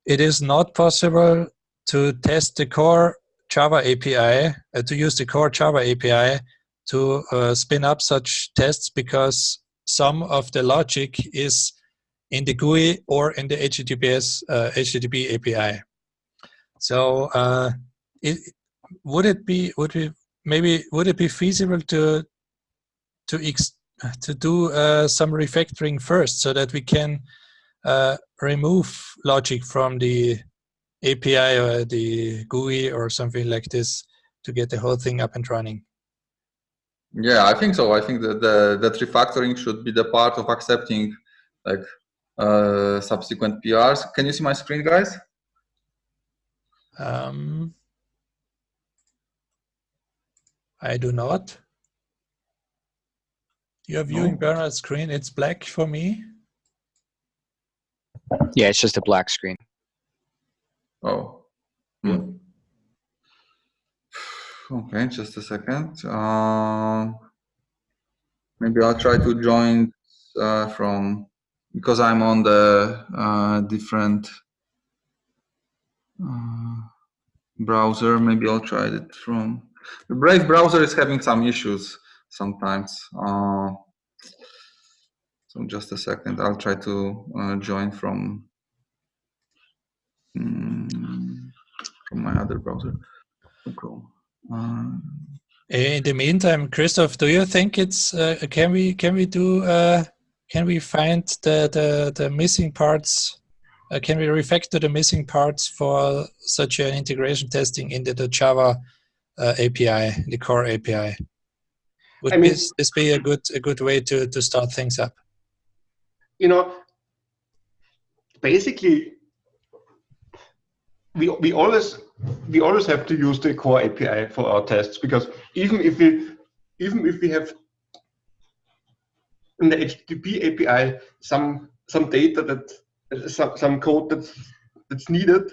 it is not possible to test the core Java API, uh, to use the core Java API to spin up such tests because some of the logic is in the GUI or in the HTTPS uh, HTTP API. So uh, it, would it be would we maybe would it be feasible to to ex, to do uh, some refactoring first so that we can uh, remove logic from the API or the GUI or something like this to get the whole thing up and running? Yeah, I think so. I think that the that refactoring should be the part of accepting like uh, subsequent PRs. Can you see my screen, guys? Um, I do not. You're viewing no. Bernard's screen. It's black for me. Yeah, it's just a black screen. Oh. Hmm. Okay, just a second. Uh, maybe I'll try to join uh, from because I'm on the uh, different uh, browser. Maybe I'll try it from the Brave browser is having some issues sometimes. Uh, so just a second, I'll try to uh, join from um, from my other browser, Chrome. Uh, in the meantime, Christoph, do you think it's uh, can we can we do can we find the, the, the missing parts? Uh, can we refactor the missing parts for such an integration testing into the Java uh, API, the core API? Would I mean, this, this be a good a good way to to start things up? You know, basically, we we always we always have to use the core API for our tests because even if we even if we have in the HTTP API some some data that some, some code that's that's needed.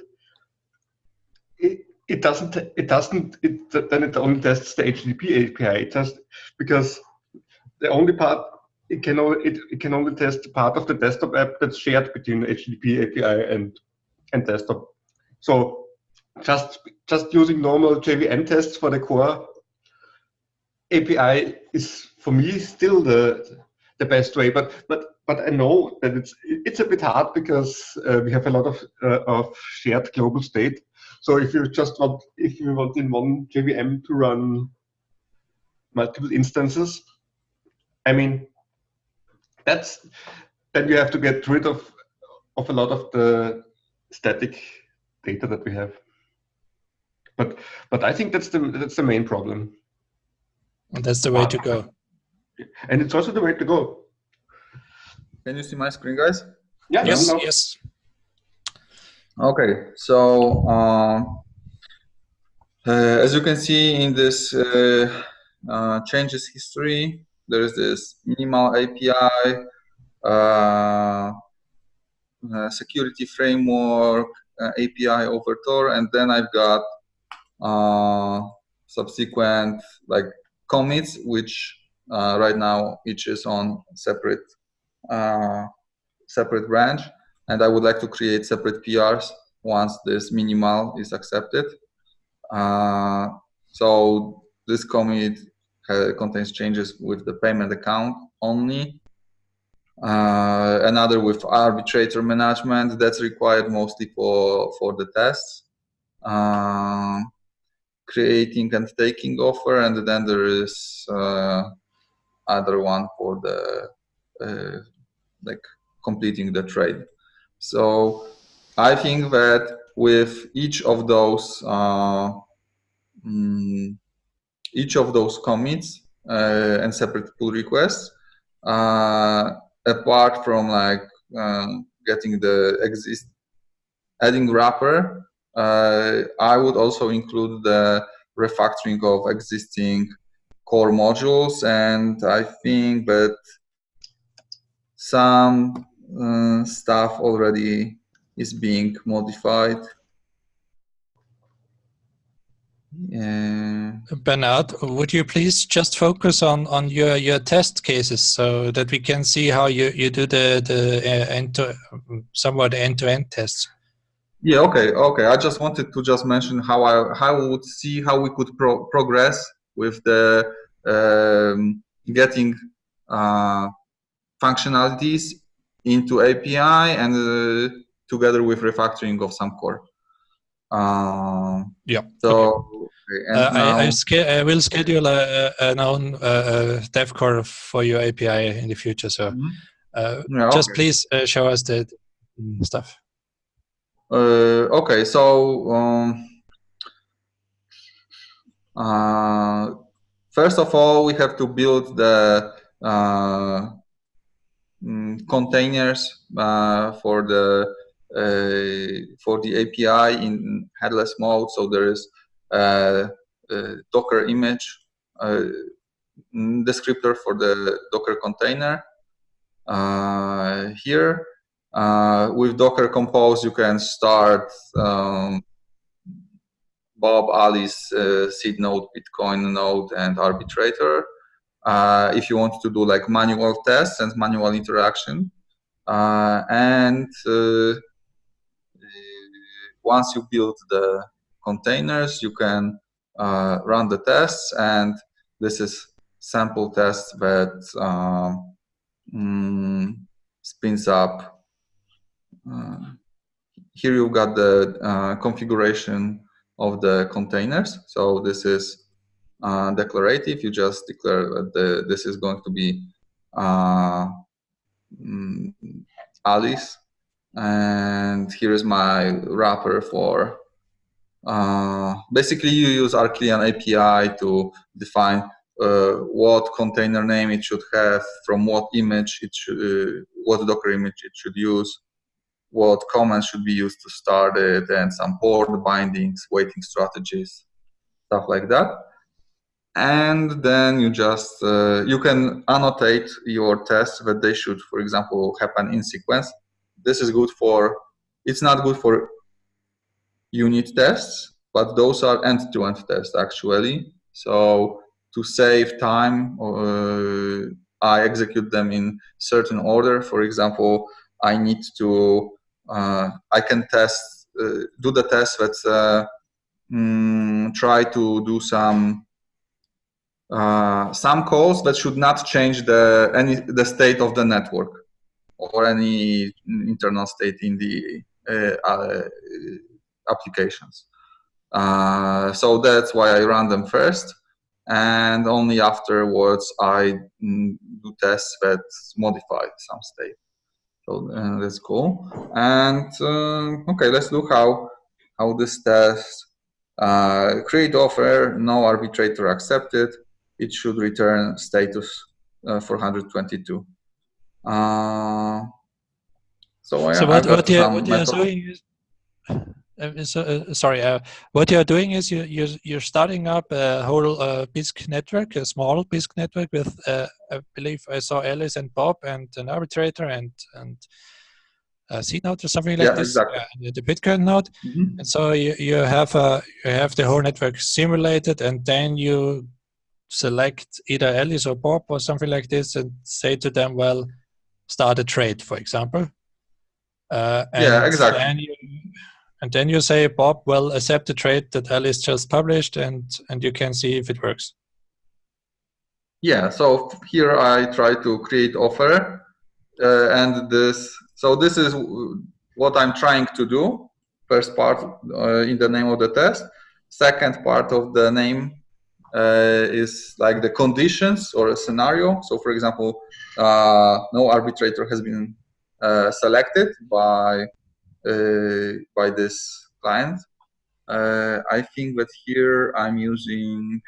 It, it doesn't it doesn't it then it only tests the HTTP API it just because the only part it can only it, it can only test part of the desktop app that's shared between HTTP API and and desktop. So just just using normal JVM tests for the core API is for me still the the best way. But but but I know that it's it's a bit hard because uh, we have a lot of uh, of shared global state. So if you just want if you want in one JVM to run multiple instances, I mean that's then you have to get rid of of a lot of the static data that we have. But but I think that's the that's the main problem. And that's the way to go and it's also the way to go. Can you see my screen, guys? Yeah. Yes. Yes. Okay. So uh, uh, as you can see in this uh, uh changes history, there is this minimal API, uh, uh, security framework, API over Tor, and then I've got subsequent like commits, which uh, right now, each is on separate uh, separate branch, and I would like to create separate PRs once this minimal is accepted. Uh, so this commit contains changes with the payment account only. Uh, another with arbitrator management that's required mostly for for the tests. Uh, creating and taking offer, and then there is uh, other one for the uh, like completing the trade. So I think that with each of those uh, mm, each of those commits uh, and separate pull requests, apart from like um, getting the exist adding wrapper, uh, I would also include the refactoring of existing core modules, and I think that some uh, stuff already is being modified. Yeah. Bernard, would you please just focus on on your your test cases so that we can see how you you do the the uh, end to somewhat end to end tests. Yeah. Okay. Okay. I just wanted to just mention how I how I would see how we could pro progress with the um, getting uh, functionalities into API and uh, together with refactoring of some core. Uh, yeah. So okay. uh, I, I, I, will schedule a, a, an own uh, dev core for your API in the future. So mm -hmm. yeah, just okay. please uh, show us the stuff. Uh, okay. So. Um, uh, first of all, we have to build the mm, containers for the uh, for the API in headless mode. So there is a, a Docker image descriptor for the Docker container. Uh, here, uh, with Docker Compose, you can start um, Bob, Alice, uh, seed node, Bitcoin node, and arbitrator. Uh, if you want to do like manual tests and manual interaction. Uh, and once you build the containers, you can uh, run the tests, and this is sample test that um, mm, spins up. Uh, here you've got the uh, configuration of the containers. So this is uh, declarative. You just declare that the, this is going to be uh, mm, Alice and here is my wrapper for uh, basically you use Arquillian API to define uh, what container name it should have, from what image it should, uh, what Docker image it should use, what commands should be used to start it, and some port bindings, waiting strategies, stuff like that. And then you just, uh, you can annotate your tests that they should, for example, happen in sequence this is good for, it's not good for unit tests, but those are end-to-end -end tests actually. So to save time, uh, I execute them in certain order. For example, I need to, I can test, uh, do the test that uh, mm, try to do some uh, some calls that should not change the any the state of the network or any internal state in the uh, uh, applications. Uh, so that's why I run them first and only afterwards I mm, do tests that modify some state. So uh, that's cool. And uh, okay, let's look how how this test uh, create offer no arbitrator accepted. It should return status 422. Uh, so, so what, what, you, what you're doing is, uh, so, uh, sorry, uh, what you're doing is you, you're, you're starting up a whole uh, Bisq network, a small Bisq network with, uh, I believe I saw Alice and Bob and an arbitrator and, and a seed node or something like yeah, this, exactly. uh, the Bitcoin node. Mm -hmm. And so you, you have a, you have the whole network simulated and then you select either Alice or Bob or something like this and say to them, well, start a trade, for example. Uh, yeah, exactly. Then you, and then you say, Bob well, accept the trade that Alice just published, and and you can see if it works. Yeah. So here I try to create offer, uh, and this. So this is what I'm trying to do. First part uh, in the name of the test. Second part of the name uh, is like the conditions or a scenario. So for example, uh, no arbitrator has been uh, selected by by this client. Uh, I think that here I'm using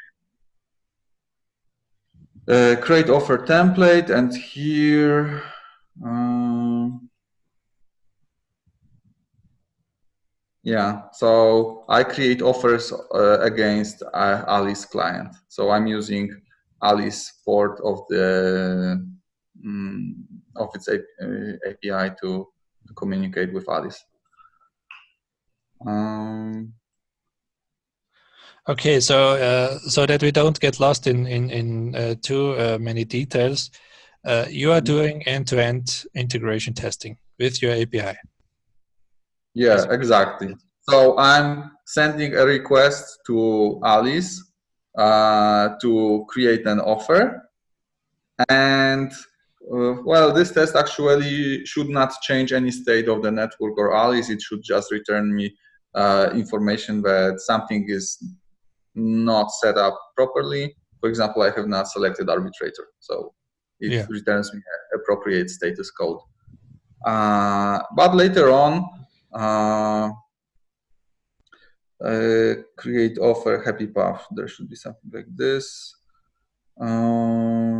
uh, create offer template and here um, yeah so I create offers uh, against uh, Alice client so I'm using Alice port of the um, of its API uh, to, to communicate with Alice um, Okay, so uh, so that we don't get lost in in in uh, too uh, many details, uh, you are mm-hmm. doing end-to-end -end integration testing with your API. Yeah, exactly. So I'm sending a request to Alice uh, to create an offer, and uh, well, this test actually should not change any state of the network or Alice. It should just return me information that something is not set up properly. For example, I have not selected arbitrator, so it yeah. returns me appropriate status code. Uh, but later on, uh, uh, create offer happy path. There should be something like this. Um,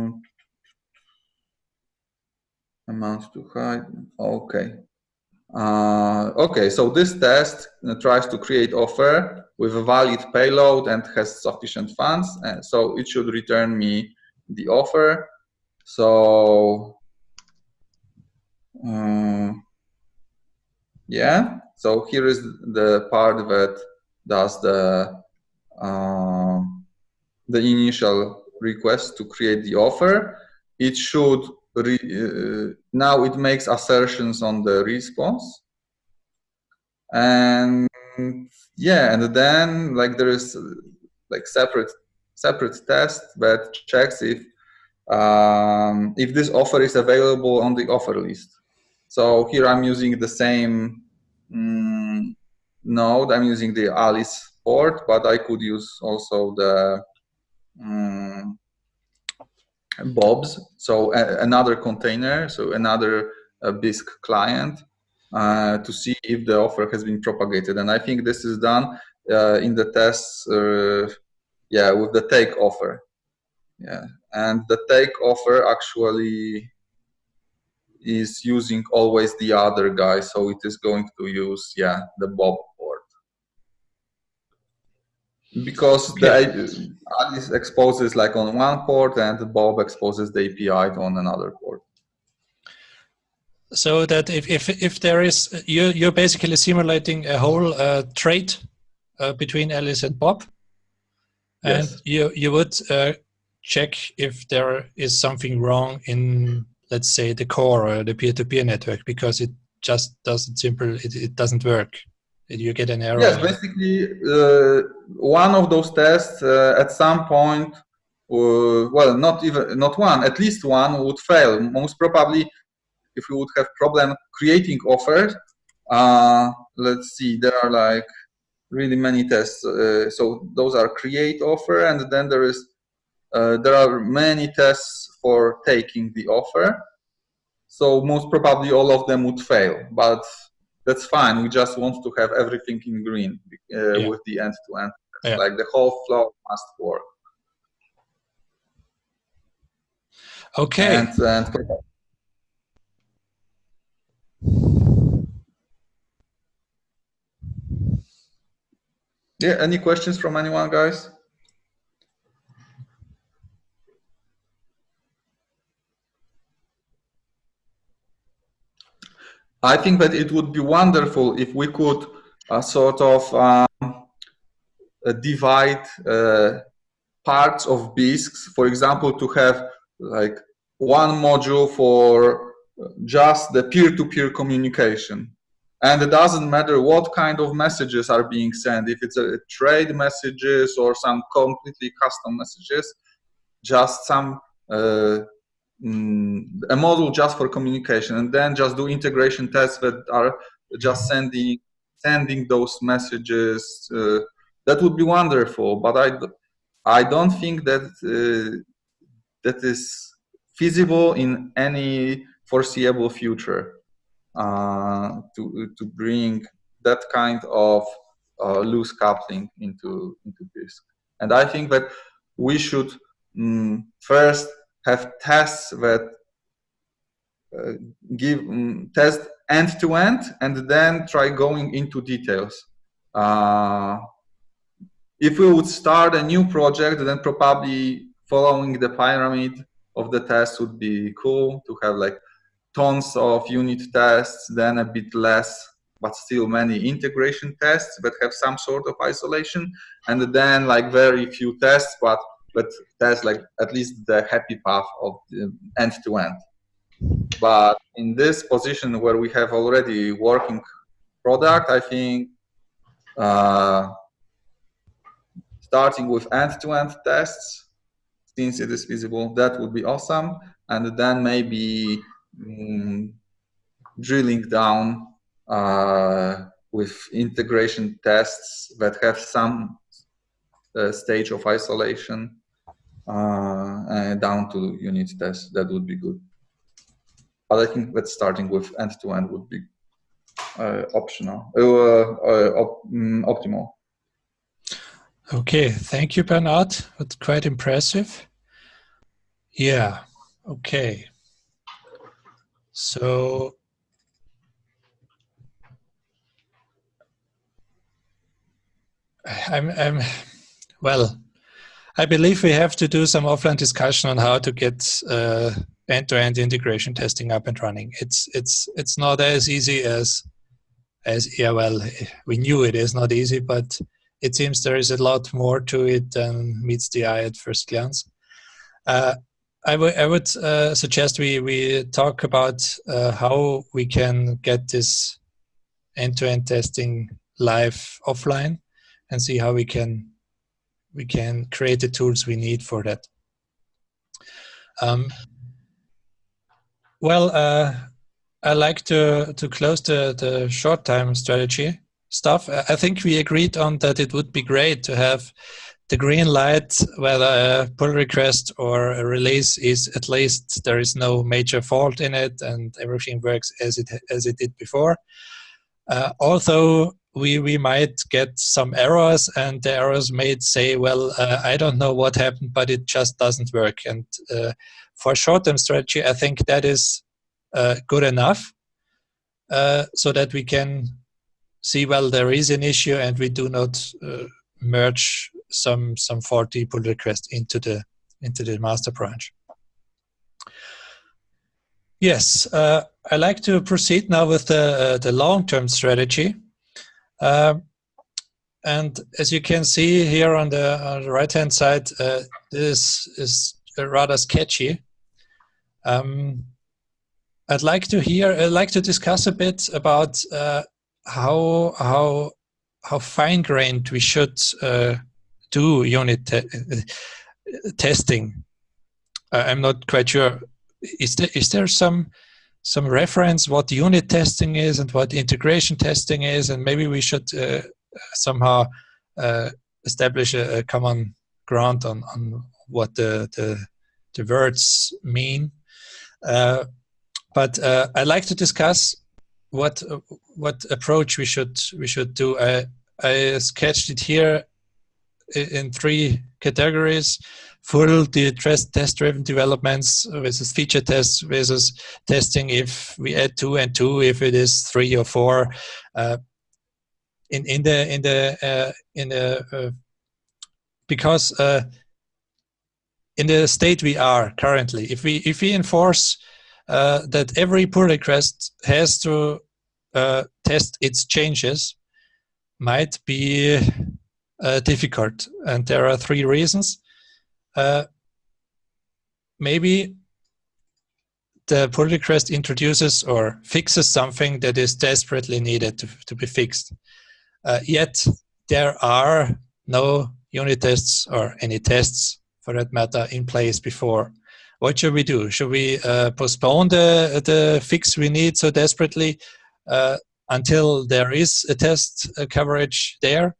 amount to hide. Okay. Uh, okay, so this test uh, tries to create offer with a valid payload and has sufficient funds, and so it should return me the offer. So, uh, yeah, so here is the part that does the uh, the initial request to create the offer. It should re, uh, now it makes assertions on the response. And yeah and then like there is like separate separate test that checks if um, if this offer is available on the offer list. So here i'm using the same um, node. I'm using the alice port but i could use also the um, Bob's, so another container, so another uh, Bisq client uh, to see if the offer has been propagated. And I think this is done uh, in the tests, uh, yeah, with the take offer. Yeah, and the take offer actually is using always the other guy, so it is going to use, yeah, the Bob because the Alice exposes like on one port and Bob exposes the API on another port. So that if, if, if there is, you're, you're basically simulating a whole uh, trade uh, between Alice and Bob. And yes. you, you would uh, check if there is something wrong in, let's say, the core or the peer-to-peer -peer network because it just doesn't simple, it, it doesn't work. Did you get an error? Yes, basically, uh, one of those tests uh, at some point, uh, well, not even not one, at least one would fail. Most probably, if you would have problem creating offers, uh, let's see, there are like really many tests. Uh, so those are create offer, and then there is uh, there are many tests for taking the offer. So most probably all of them would fail, but that's fine. We just want to have everything in green uh, yeah. with the end to end. Yeah. Like the whole flow must work. Okay. And, and yeah, any questions from anyone, guys? I think that it would be wonderful if we could uh, sort of um, uh, divide uh, parts of Bisqs, for example, to have like one module for just the peer-to-peer -peer communication. And it doesn't matter what kind of messages are being sent, if it's a, trade messages or some completely custom messages, just some uh, a model just for communication and then just do integration tests that are just sending sending those messages uh, that would be wonderful but i i don't think that uh, that is feasible in any foreseeable future uh, to to bring that kind of uh, loose coupling into into Bisq. And I think that we should um, first have tests that uh, give um, test end to end, and then try going into details. Uh, if we would start a new project, then probably following the pyramid of the test would be cool to have like tons of unit tests, then a bit less, but still many integration tests that have some sort of isolation, and then like very few tests, but but that's like at least the happy path of end to end. But in this position where we have already working product, I think uh, starting with end-to-end tests, since it is feasible, that would be awesome. And then maybe um, drilling down uh, with integration tests that have some uh, stage of isolation down to unit tests. That would be good. But I think that starting with end-to-end -end would be uh, optional, uh, uh, op mm, optimal. Okay, thank you, Bernard. That's quite impressive. Yeah, okay. So, I'm, I'm, well, I believe we have to do some offline discussion on how to get uh, end-to-end integration testing up and running. It's it's it's not as easy as as yeah. Well, we knew it is not easy, but it seems there is a lot more to it than meets the eye at first glance. Uh, I, I would uh, suggest we, we talk about uh, how we can get this end-to-end -end testing live offline and see how we can we can create the tools we need for that. Um, well, uh, I like to, to close the, the short time strategy stuff. I think we agreed on that it would be great to have the green light, whether a pull request or a release is at least there is no major fault in it and everything works as it as it did before. Uh, although we we might get some errors and the errors may say, well, uh, I don't know what happened, but it just doesn't work. And uh, for short-term strategy, I think that is uh, good enough uh, so that we can see well there is an issue and we do not uh, merge some some faulty pull request into the into the master branch. Yes, uh, I like to proceed now with the the long-term strategy. Uh, and as you can see here on the, on the right-hand side, uh, this is rather sketchy. Um, I'd like to hear, I'd like to discuss a bit about uh, how how how fine grained we should uh, do unit te testing. Uh, I'm not quite sure. Is there is there some some reference what unit testing is and what integration testing is, and maybe we should uh, somehow uh, establish a, a, common ground on on what the the, the words mean. Uh, but uh, I'd like to discuss what what approach we should we should do. I I sketched it here in three categories: full test-driven developments versus feature tests versus testing if we add two and two if it is three or four. Uh, in in the in the uh, in the uh, because uh, in the state we are currently, if we if we enforce uh, that every pull request has to uh, test its changes might be difficult. And there are three reasons. Uh, maybe the pull request introduces or fixes something that is desperately needed to, to be fixed. Uh, yet there are no unit tests or any tests for that matter in place before what should we do? Should we uh, postpone the, the fix we need so desperately uh, until there is a test uh, coverage there?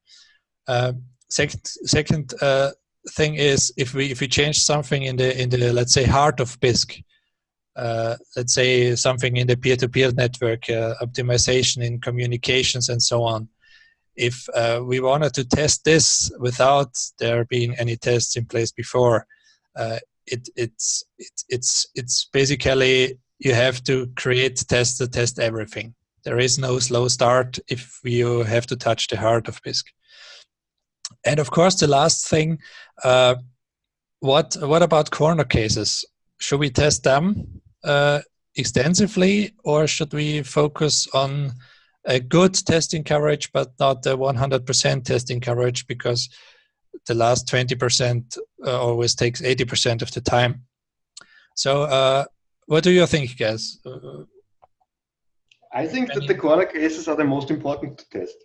Uh, second second uh, thing is if we if we change something in the in the let's say heart of Bisq, uh, let's say something in the peer-to-peer network, uh, optimization in communications and so on. If uh, we wanted to test this without there being any tests in place before, uh, it, it's, it, it's, it's basically you have to create tests to test everything. There is no slow start if you have to touch the heart of Bisq. And of course, the last thing, uh, what what about corner cases? Should we test them uh, extensively, or should we focus on a good testing coverage, but not the 100% testing coverage because the last 20% uh, always takes 80% of the time. So, uh, what do you think, guys? Uh, I think that the corner cases are the most important to test.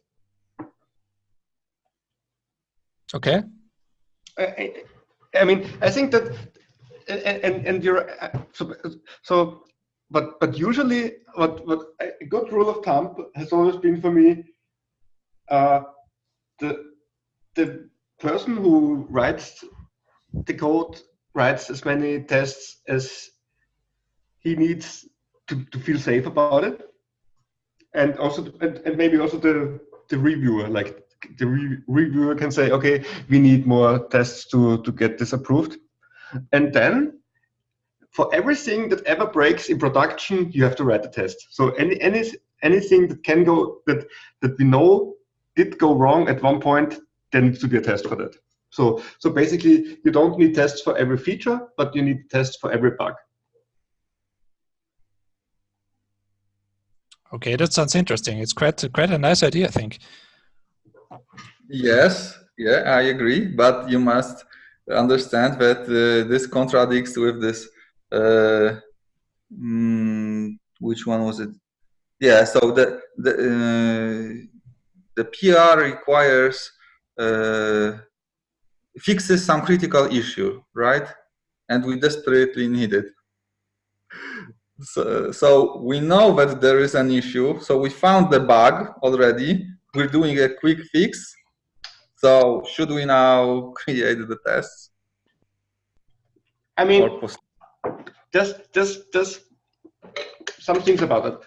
Okay. I, I mean, I think that, and and you're so so, but but usually, what what a good rule of thumb has always been for me, uh, the the person who writes the code writes as many tests as he needs to, to feel safe about it. And also and, and maybe also the the reviewer like the re reviewer can say okay we need more tests to to get this approved and then for everything that ever breaks in production you have to write a test so any any anything that can go that that we know did go wrong at one point there needs to be a test for that so so basically you don't need tests for every feature but you need tests for every bug Okay, that sounds interesting. It's quite quite a nice idea, I think. Yes, yeah, I agree. But you must understand that uh, this contradicts with this. Uh, mm, which one was it? Yeah. So the the uh, the PR requires uh, fixes some critical issue, right? And we desperately need it. So, so we know that there is an issue. So we found the bug already. We're doing a quick fix. So should we now create the tests? I mean, just just just some things about it.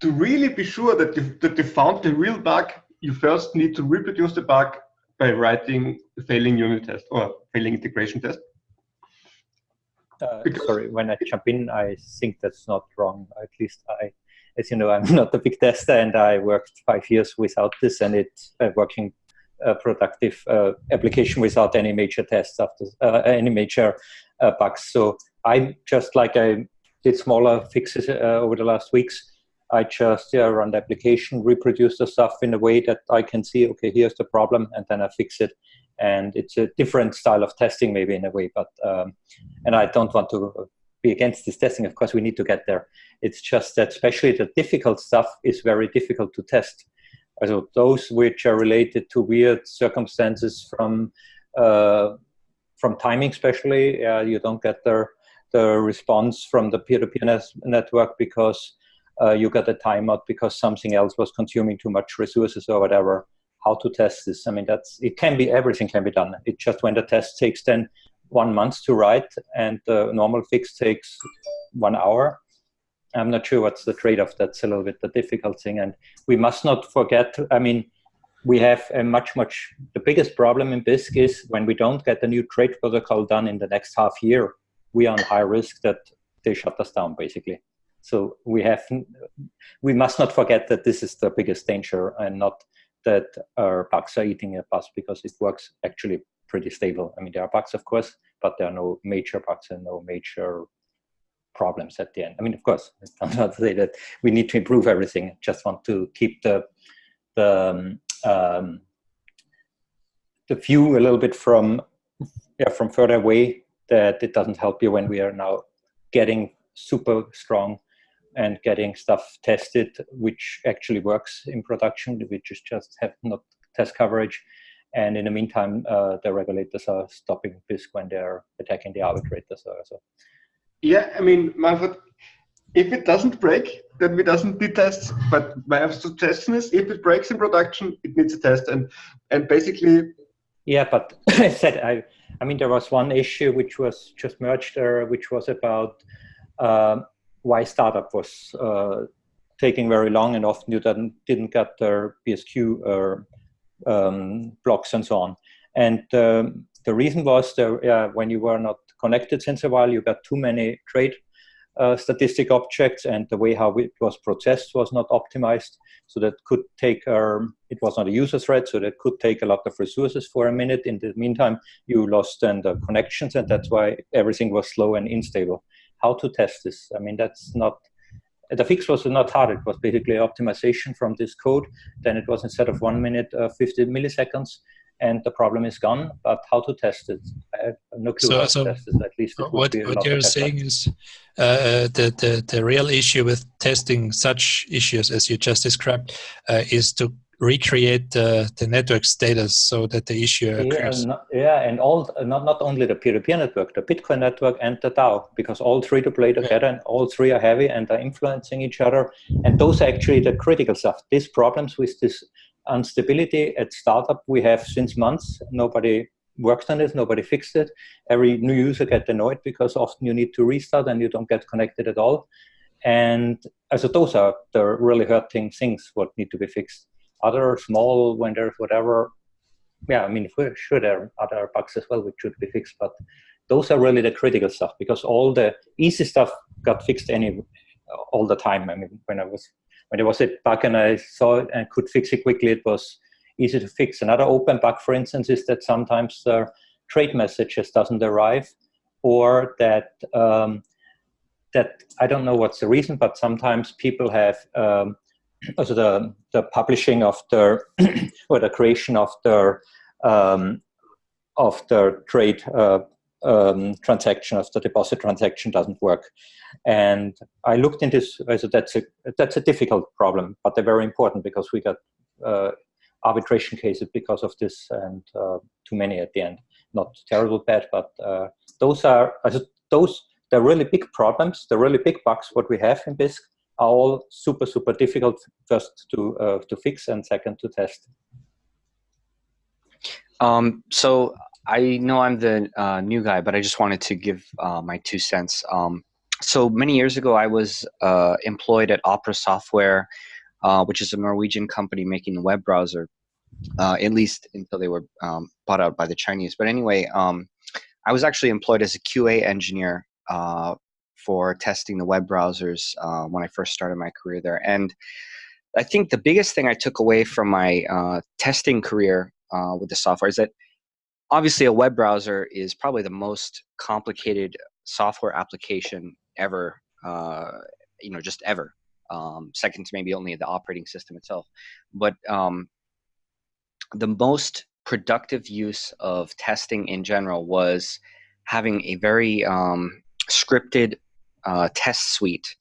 To really be sure that you, that you found the real bug, you first need to reproduce the bug by writing a failing unit test or failing integration test. Uh, sorry, when I jump in, I think that's not wrong. At least I, as you know, I'm not a big tester, and I worked five years without this, and it's a working uh, productive uh, application without any major tests after uh, any major uh, bugs. So I just like I did smaller fixes uh, over the last weeks. I just yeah, run the application, reproduce the stuff in a way that I can see, okay, here's the problem, and then I fix it and it's a different style of testing maybe in a way but um, and i don't want to be against this testing of course we need to get there it's just that especially the difficult stuff is very difficult to test so those which are related to weird circumstances from uh, from timing especially uh, you don't get the the response from the peer-to-peer network because uh, you got a timeout because something else was consuming too much resources or whatever how to test this. I mean, that's it can be everything can be done. It just when the test takes then one month to write and the normal fix takes one hour. I'm not sure what's the trade-off. That's a little bit the difficult thing. And we must not forget, I mean, we have a much, much, the biggest problem in Bisq is when we don't get the new trade protocol done in the next half year, we are on high risk that they shut us down basically. So we have, we must not forget that this is the biggest danger and not that our bugs are eating a bus because it works actually pretty stable. I mean, there are bugs, of course, but there are no major bugs and no major problems at the end. I mean, of course, I'm not to say that we need to improve everything. Just want to keep the the um, um, the view a little bit from yeah from further away. That it doesn't help you when we are now getting super strong and getting stuff tested, which actually works in production, which is just have not test coverage. And in the meantime, uh, the regulators are stopping Bisq when they're attacking the arbitrators. So. Yeah, I mean, Manfred, if it doesn't break, then we doesn't need tests. But my suggestion is, if it breaks in production, it needs a test. And and basically, yeah. But I said I I mean, there was one issue which was just merged there, which was about uh, why startup was uh, taking very long and often you didn't, didn't get their BSQ or um, blocks and so on. And um, the reason was that when you were not connected since a while, you got too many trade uh, statistic objects and the way how it was processed was not optimized. So that could take, um, it was not a user thread, so that could take a lot of resources for a minute. In the meantime, you lost then the connections and that's why everything was slow and unstable. How to test this? I mean, that's not, the fix was not hard. It was basically optimization from this code. Then it was instead of one minute, uh, 50 milliseconds and the problem is gone. But how to test it? I have no clue so, how so to test it. At least what, what you're saying is uh, the, the the real issue with testing such issues as you just described uh, is to recreate the, the network status so that the issue occurs. Yeah, and, yeah, and all not not only the peer-to-peer -peer network, the Bitcoin network and the DAO, because all three to play together, yeah. and all three are heavy and are influencing each other. And those are actually the critical stuff. These problems with this instability at startup we have since months. Nobody worked on it, nobody fixed it. Every new user gets annoyed because often you need to restart and you don't get connected at all. And so those are the really hurting things what need to be fixed. Other small there's whatever, yeah, I mean, for sure there are other bugs as well which should be fixed, but those are really the critical stuff because all the easy stuff got fixed any all the time. I mean, when I was when there was a bug and I saw it and could fix it quickly, it was easy to fix. Another open bug, for instance, is that sometimes the trade messages doesn't arrive or that um, that I don't know what's the reason, but sometimes people have um, also the the publishing of the or the creation of the um, of the trade uh, um, transaction of the deposit transaction doesn't work. And I looked into this, so that's a, that's a difficult problem, but they're very important because we got uh, arbitration cases because of this and uh, too many at the end. Not terrible bad, but uh, those are, those, they're really big problems, the really big bugs what we have in Bisq are all super, super difficult first to, uh, to fix and second to test. Um, so I know I'm the uh, new guy, but I just wanted to give uh, my two cents. Um, so many years ago, I was uh, employed at Opera Software, uh, which is a Norwegian company making the web browser, uh, at least until they were um, bought out by the Chinese. But anyway, um, I was actually employed as a QA engineer uh, for testing the web browsers when I first started my career there. And I think the biggest thing I took away from my testing career with the software is that obviously a web browser is probably the most complicated software application ever uh, you know just ever um, second to maybe only the operating system itself but um, the most productive use of testing in general was having a very um, scripted uh, test suite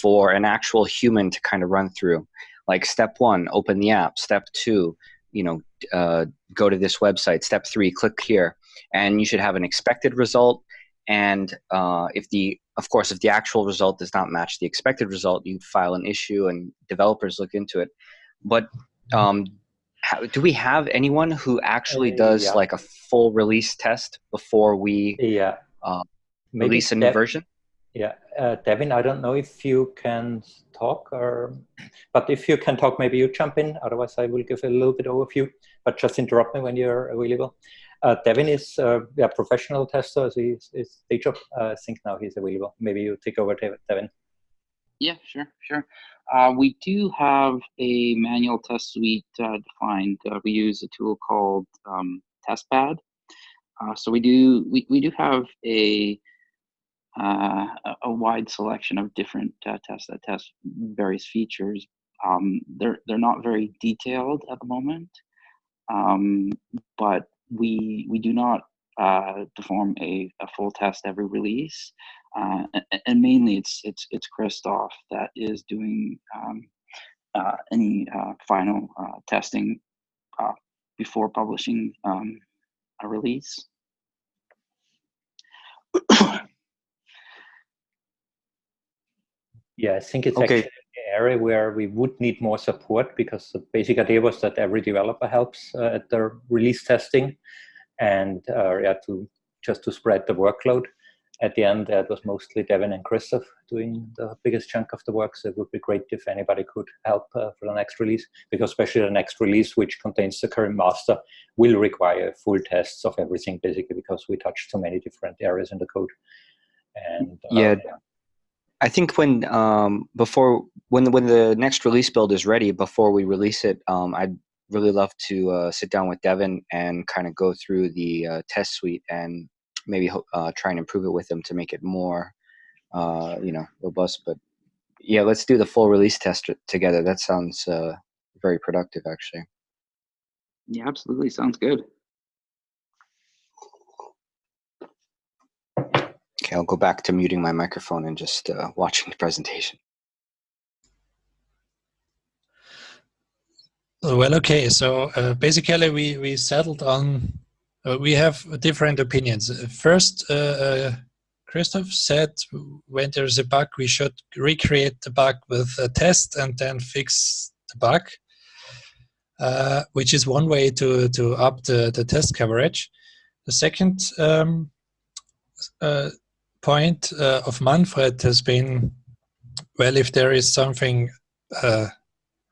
for an actual human to kind of run through like step one open the app step two you know, uh, go to this website. Step three, click here, and you should have an expected result. And uh, if the, of course, if the actual result does not match the expected result, you file an issue, and developers look into it. But um, how, do we have anyone who actually uh, does yeah. like a full release test before we yeah. Uh, release a new version? Yeah, uh, Devin, I don't know if you can talk, or but if you can talk, maybe you jump in. Otherwise, I will give a little bit overview. But just interrupt me when you're available. Uh, Devin is uh, a professional tester. So he's, he's day job. Uh, I think now he's available. Maybe you take over, Devin. Yeah, sure, sure. Uh, we do have a manual test suite uh, defined. Uh, we use a tool called um, TestPad. so we do we, we do have a uh, a wide selection of different uh, tests that test various features. Um, they're they're not very detailed at the moment, um, but we we do not uh, perform a, a full test every release, uh, and, and, mainly it's it's it's Christoph that is doing um, uh, any uh, final testing before publishing um, a release. Yeah, I think it's okay. actually an area where we would need more support because the basic idea was that every developer helps uh, at the release testing. and uh, yeah, to just to spread the workload. At the end, it was mostly Devin and Christoph doing the biggest chunk of the work. So it would be great if anybody could help uh, for the next release, because especially the next release, which contains the current master, will require full tests of everything, basically, because we touched so many different areas in the code. And uh, yeah. yeah. I think when um, before when the, when the next release build is ready, before we release it, um, I'd really love to uh, sit down with Devin and kind of go through the uh, test suite and maybe uh, try and improve it with them to make it more, uh, you know, robust. But yeah, let's do the full release test together. That sounds uh, very productive, actually. Yeah, absolutely. Sounds good. Okay, I'll go back to muting my microphone and just uh, watching the presentation. Well, okay. So uh, basically, we we settled on uh, we have different opinions. First, uh, uh, Christoph said when there's a bug, we should recreate the bug with a test and then fix the bug, uh, which is one way to to up the the test coverage. The second um, uh, point uh, of Manfred has been, well, if there is something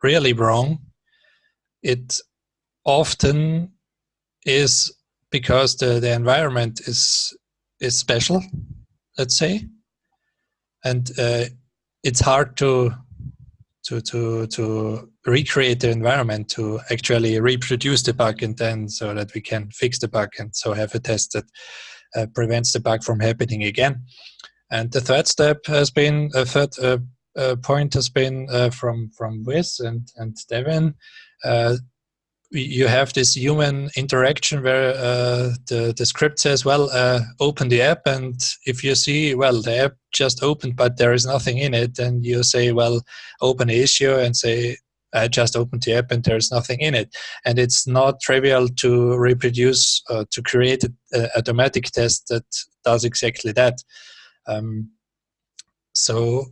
really wrong it often is because the, the environment is is special, let's say, and uh, it's hard to to to to recreate the environment to actually reproduce the bug and then so that we can fix the bug and so have a test that uh, prevents the bug from happening again. And the third step has been a third uh, uh, point has been uh, from from Wiz and and Devin uh, you have this human interaction where uh, the, the script says, well, uh, open the app. And if you see, well, the app just opened, but there is nothing in it, and you say, well, open issue and say, I just opened the app and there's nothing in it. And it's not trivial to reproduce, uh, to create an automatic test that does exactly that. Um, so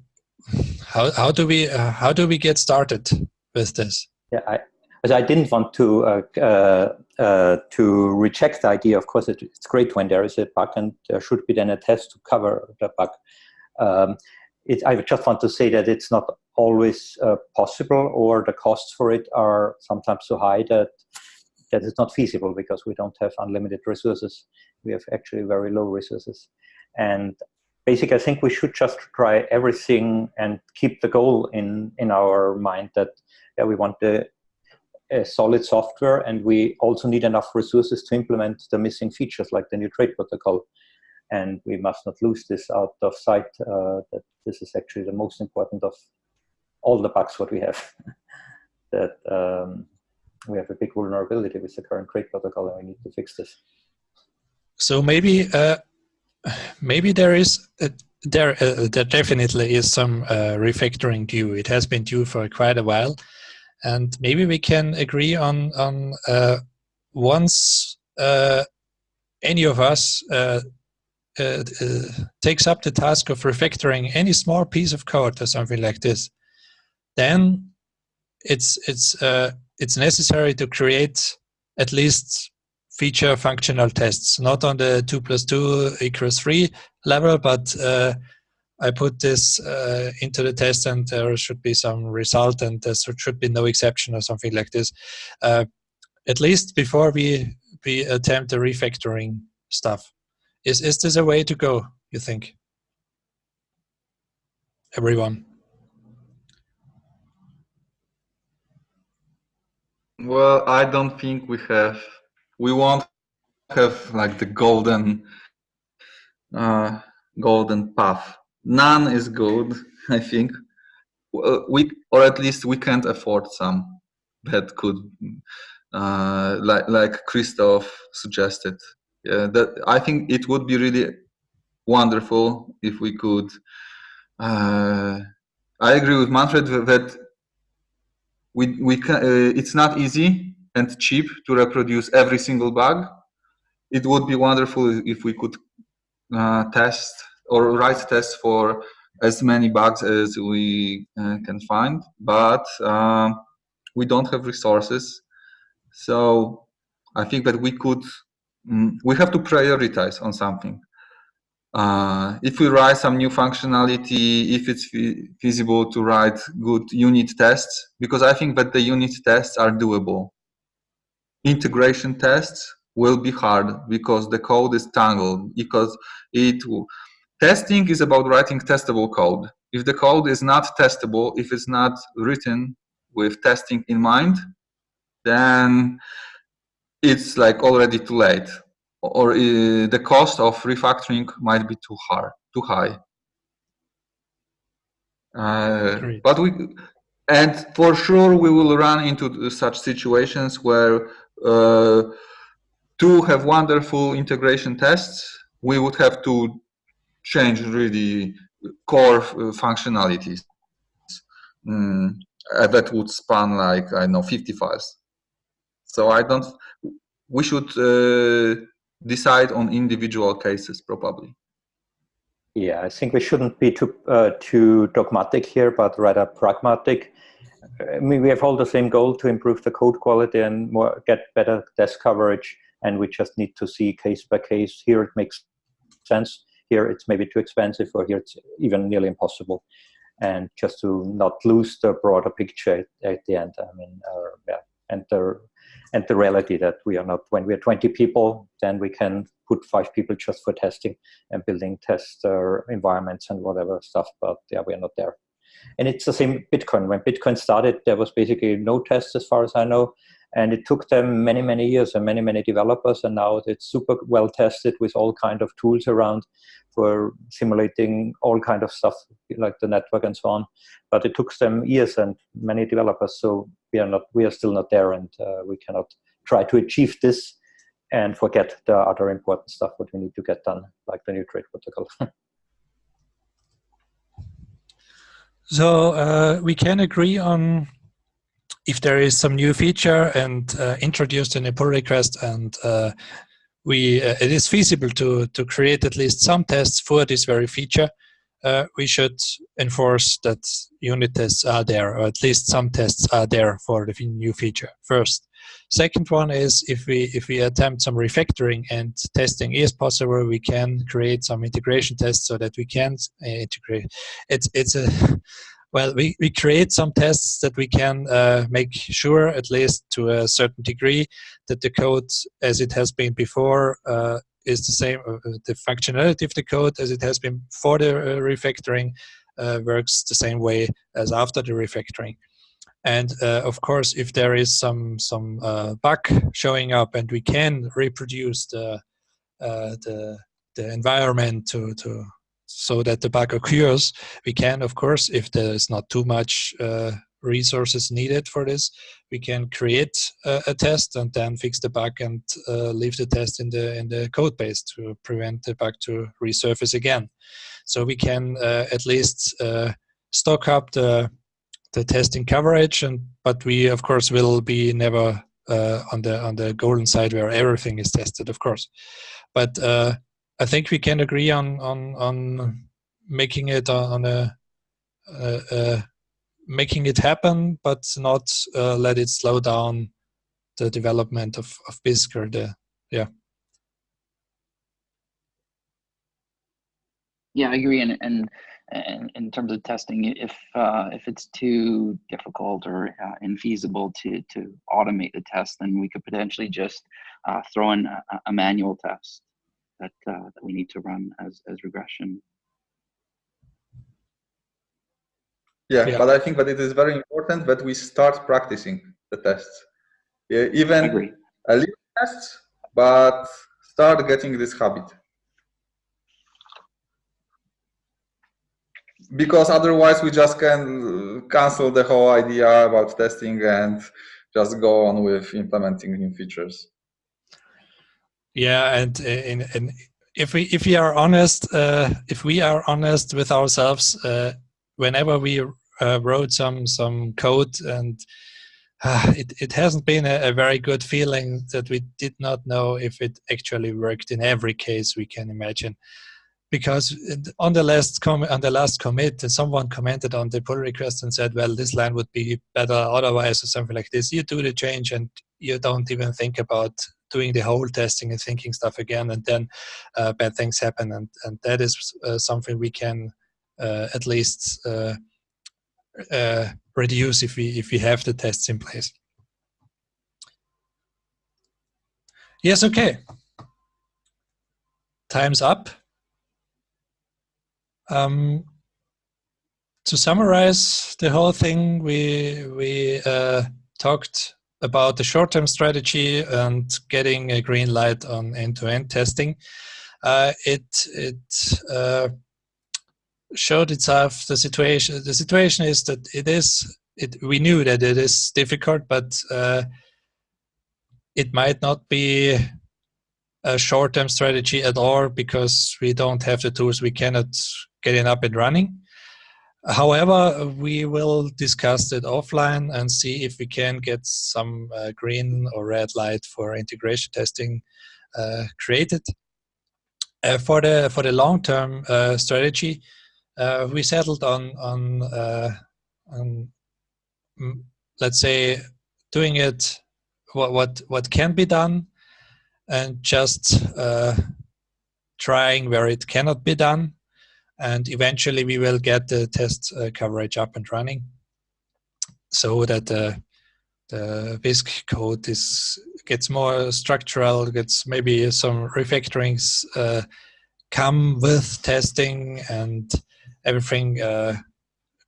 how, how do we uh, how do we get started with this? Yeah, I, but I didn't want to uh, uh, uh, to reject the idea. Of course, it, it's great when there is a bug, and there should be then a test to cover the bug. Um, it, I just want to say that it's not always uh, possible, or the costs for it are sometimes so high that that it's not feasible because we don't have unlimited resources. We have actually very low resources, and basically, I think we should just try everything and keep the goal in in our mind that yeah, we want the a solid software and we also need enough resources to implement the missing features like the new trade protocol. And we must not lose this out of sight uh, that this is actually the most important of all the bugs what we have. that um, we have a big vulnerability with the current trade protocol and we need to fix this. So maybe uh, maybe there is a, there uh, there definitely is some uh, refactoring due. It has been due for quite a while and maybe we can agree on on uh, once uh, any of us uh, takes up the task of refactoring any small piece of code or something like this, then it's it's uh, it's necessary to create at least feature functional tests, not on the two plus two equals three level, but I put this uh, into the test and there should be some result and there should be no exception or something like this. Uh, at least before we, we attempt the refactoring stuff. Is, is this a way to go, you think? Everyone. Well, I don't think we have, we won't have like the golden, uh, golden path. None is good i think. We or at least we can't afford some that could uh, like like christoph suggested. Yeah that i think it would be really wonderful if we could uh, i agree with manfred that we we can uh, it's not easy and cheap to reproduce every single bug it would be wonderful if we could uh, test or write tests for as many bugs as we uh, can find, but um, we don't have resources. So I think that we could mm, we have to prioritize on something. Uh, if we write some new functionality, if it's feasible to write good unit tests, because I think that the unit tests are doable. Integration tests will be hard because the code is tangled, because it testing is about writing testable code. If the code is not testable, if it's not written with testing in mind, then it's like already too late or uh, the cost of refactoring might be too hard too high. Uh, but we and for sure we will run into such situations where uh, to have wonderful integration tests we would have to change really core uh, functionalities. Mm, that would span like i know 50 files. So I don't. We should uh, decide on individual cases probably. Yeah, I think we shouldn't be too uh, too dogmatic here, but rather pragmatic. I mean, we have all the same goal to improve the code quality and more get better test coverage, and we just need to see case by case. Here it makes sense. Here it's maybe too expensive, or here it's even nearly impossible. And just to not lose the broader picture at, at the end. I mean, uh, yeah, and the and the reality that we are not when we're 20 people then we can put five people just for testing and building test uh, environments and whatever stuff but yeah we're not there. And it's the same bitcoin. When bitcoin started there was basically no test as far as i know and it took them many many years and many many developers and now it's super well tested with all kind of tools around for simulating all kind of stuff like the network and so on. But it took them years and many developers so we are not we are still not there and uh, we cannot try to achieve this and forget the other important stuff what we need to get done like the new trade protocol. So uh, we can agree on if there is some new feature and uh, introduced in a pull request and uh, we uh, it is feasible to to create at least some tests for this very feature uh, we should enforce that unit tests are there or at least some tests are there for the new feature first. Second one is if we if we attempt some refactoring and testing is possible we can create some integration tests so that we can uh, integrate. It's it's a well, we, we create some tests that we can uh, make sure, at least to a certain degree, that the code as it has been before uh, is the same, uh, the functionality of the code as it has been before the uh, refactoring uh, works the same way as after the refactoring. And uh, of course, if there is some some bug showing up and we can reproduce the the the environment to to so that the bug occurs, we can, of course, if there is not too much uh, resources needed for this, we can create a, a test and then fix the bug and uh, leave the test in the in the code base to prevent the bug to resurface again. So we can uh, at least uh, stock up the the testing coverage, and but we of course will be never uh, on the on the golden side where everything is tested, of course. But uh, I think we can agree on on on making it on a, making it happen, but not uh, let it slow down the development of of Bisq or the yeah. Yeah, I agree, and and. And in terms of testing, if uh, if it's too difficult or uh, infeasible to to automate the test, then we could potentially just uh, throw in a, a manual test that uh, that we need to run as as regression. Yeah, yeah, but I think that it is very important that we start practicing the tests. Yeah, even a little tests, but start getting this habit. Because otherwise we just can cancel the whole idea about testing and just go on with implementing new features. Yeah, and in, in, if we if we are honest, uh, if we are honest with ourselves, uh, whenever we uh, wrote some some code and uh, it, it hasn't been a, a, very good feeling that we did not know if it actually worked in every case we can imagine. Because on the last on the last commit someone commented on the pull request and said well this line would be better otherwise or something like this. You do the change and you don't even think about doing the whole testing and thinking stuff again, and then uh, bad things happen, and and that is uh, something we can uh, at least uh, reduce if we if we have the tests in place. Yes, okay. Time's up. Um, to summarize the whole thing, we we uh, talked about the short-term strategy and getting a green light on end-to-end -end testing. Uh, it it uh, showed itself the situation. The situation is that it is. It we knew that it is difficult, but uh, it might not be a short-term strategy at all because we don't have the tools. We cannot get it up and running. However, we will discuss it offline and see if we can get some uh, green or red light for integration testing uh, created. Uh, for the for the long-term uh, strategy, uh, we settled on on, uh, on mm, let's say doing it what what what can be done and just trying where it cannot be done. And eventually we will get the test uh, coverage up and running so that the the Bisq code is gets more structural, gets maybe some refactorings uh, come with testing and everything uh,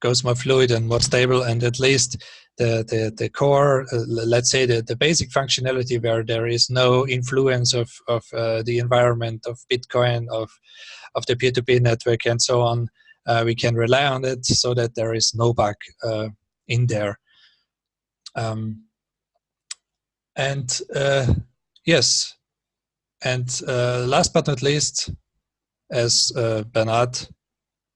goes more fluid and more stable and at least the, the, the core, uh, let's say the, the basic functionality where there is no influence of, of uh, the environment of Bitcoin, of of the peer-to-peer network and so on, uh, we can rely on it so that there is no bug uh, in there. Um, and uh, yes, and last but not least, as Bernard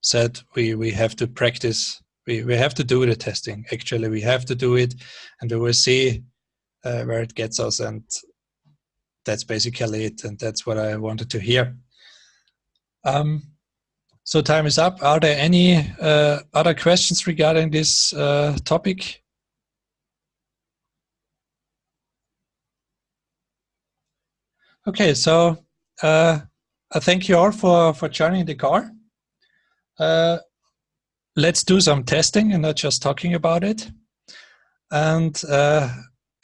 said, we, we have to practice, we, we have to do the testing. Actually, we have to do it and we will see uh, where it gets us and that's basically it and that's what I wanted to hear. Um, so time is up. Are there any uh, other questions regarding this uh, topic? Okay, so uh, I thank you all for, for joining the call. Uh, let's do some testing and not just talking about it. And uh,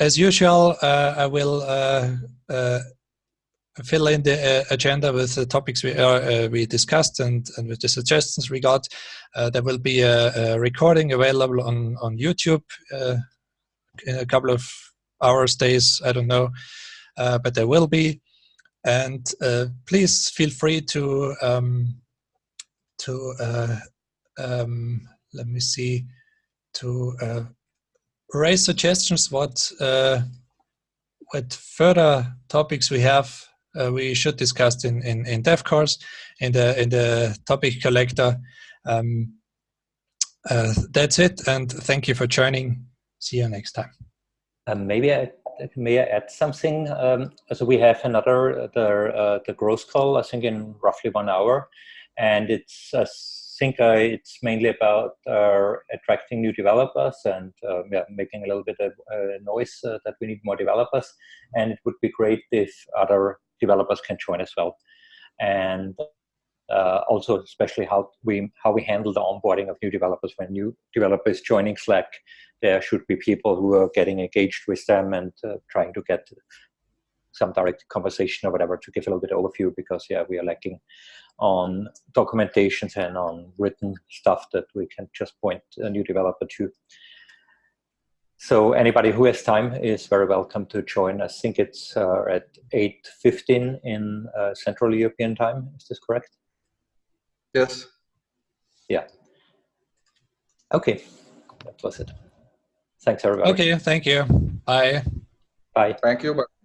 as usual, uh, I will fill in the uh, agenda with the topics we uh, we discussed and, and with the suggestions we got. Uh, there will be a, a, recording available on, on YouTube uh, in a couple of hours, days, I don't know, uh, but there will be. And uh, please feel free to, um, to um, let me see, to raise suggestions what, what further topics we have uh, we should discuss in, in, in dev course, in the, in the topic collector. Um, uh, that's it, and thank you for joining. See you next time. Um, maybe I may I add something. Um, so we have another the uh, the growth call I think in roughly one hour, and it's uh, it's mainly about uh, attracting new developers and uh, yeah, making a little bit of noise that we need more developers. And it would be great if other developers can join as well. And uh, also especially how we how we handle the onboarding of new developers when new developers joining Slack. There should be people who are getting engaged with them and uh, trying to get some direct conversation or whatever to give a little bit of overview because yeah we are lacking on documentations and on written stuff that we can just point a new developer to. So anybody who has time is very welcome to join. I think it's uh, at 8.15 in uh, Central European time. Is this correct? Yes. Yeah. Okay, that was it. Thanks everybody. Okay, thank you. Bye. Bye. Thank you. Bye.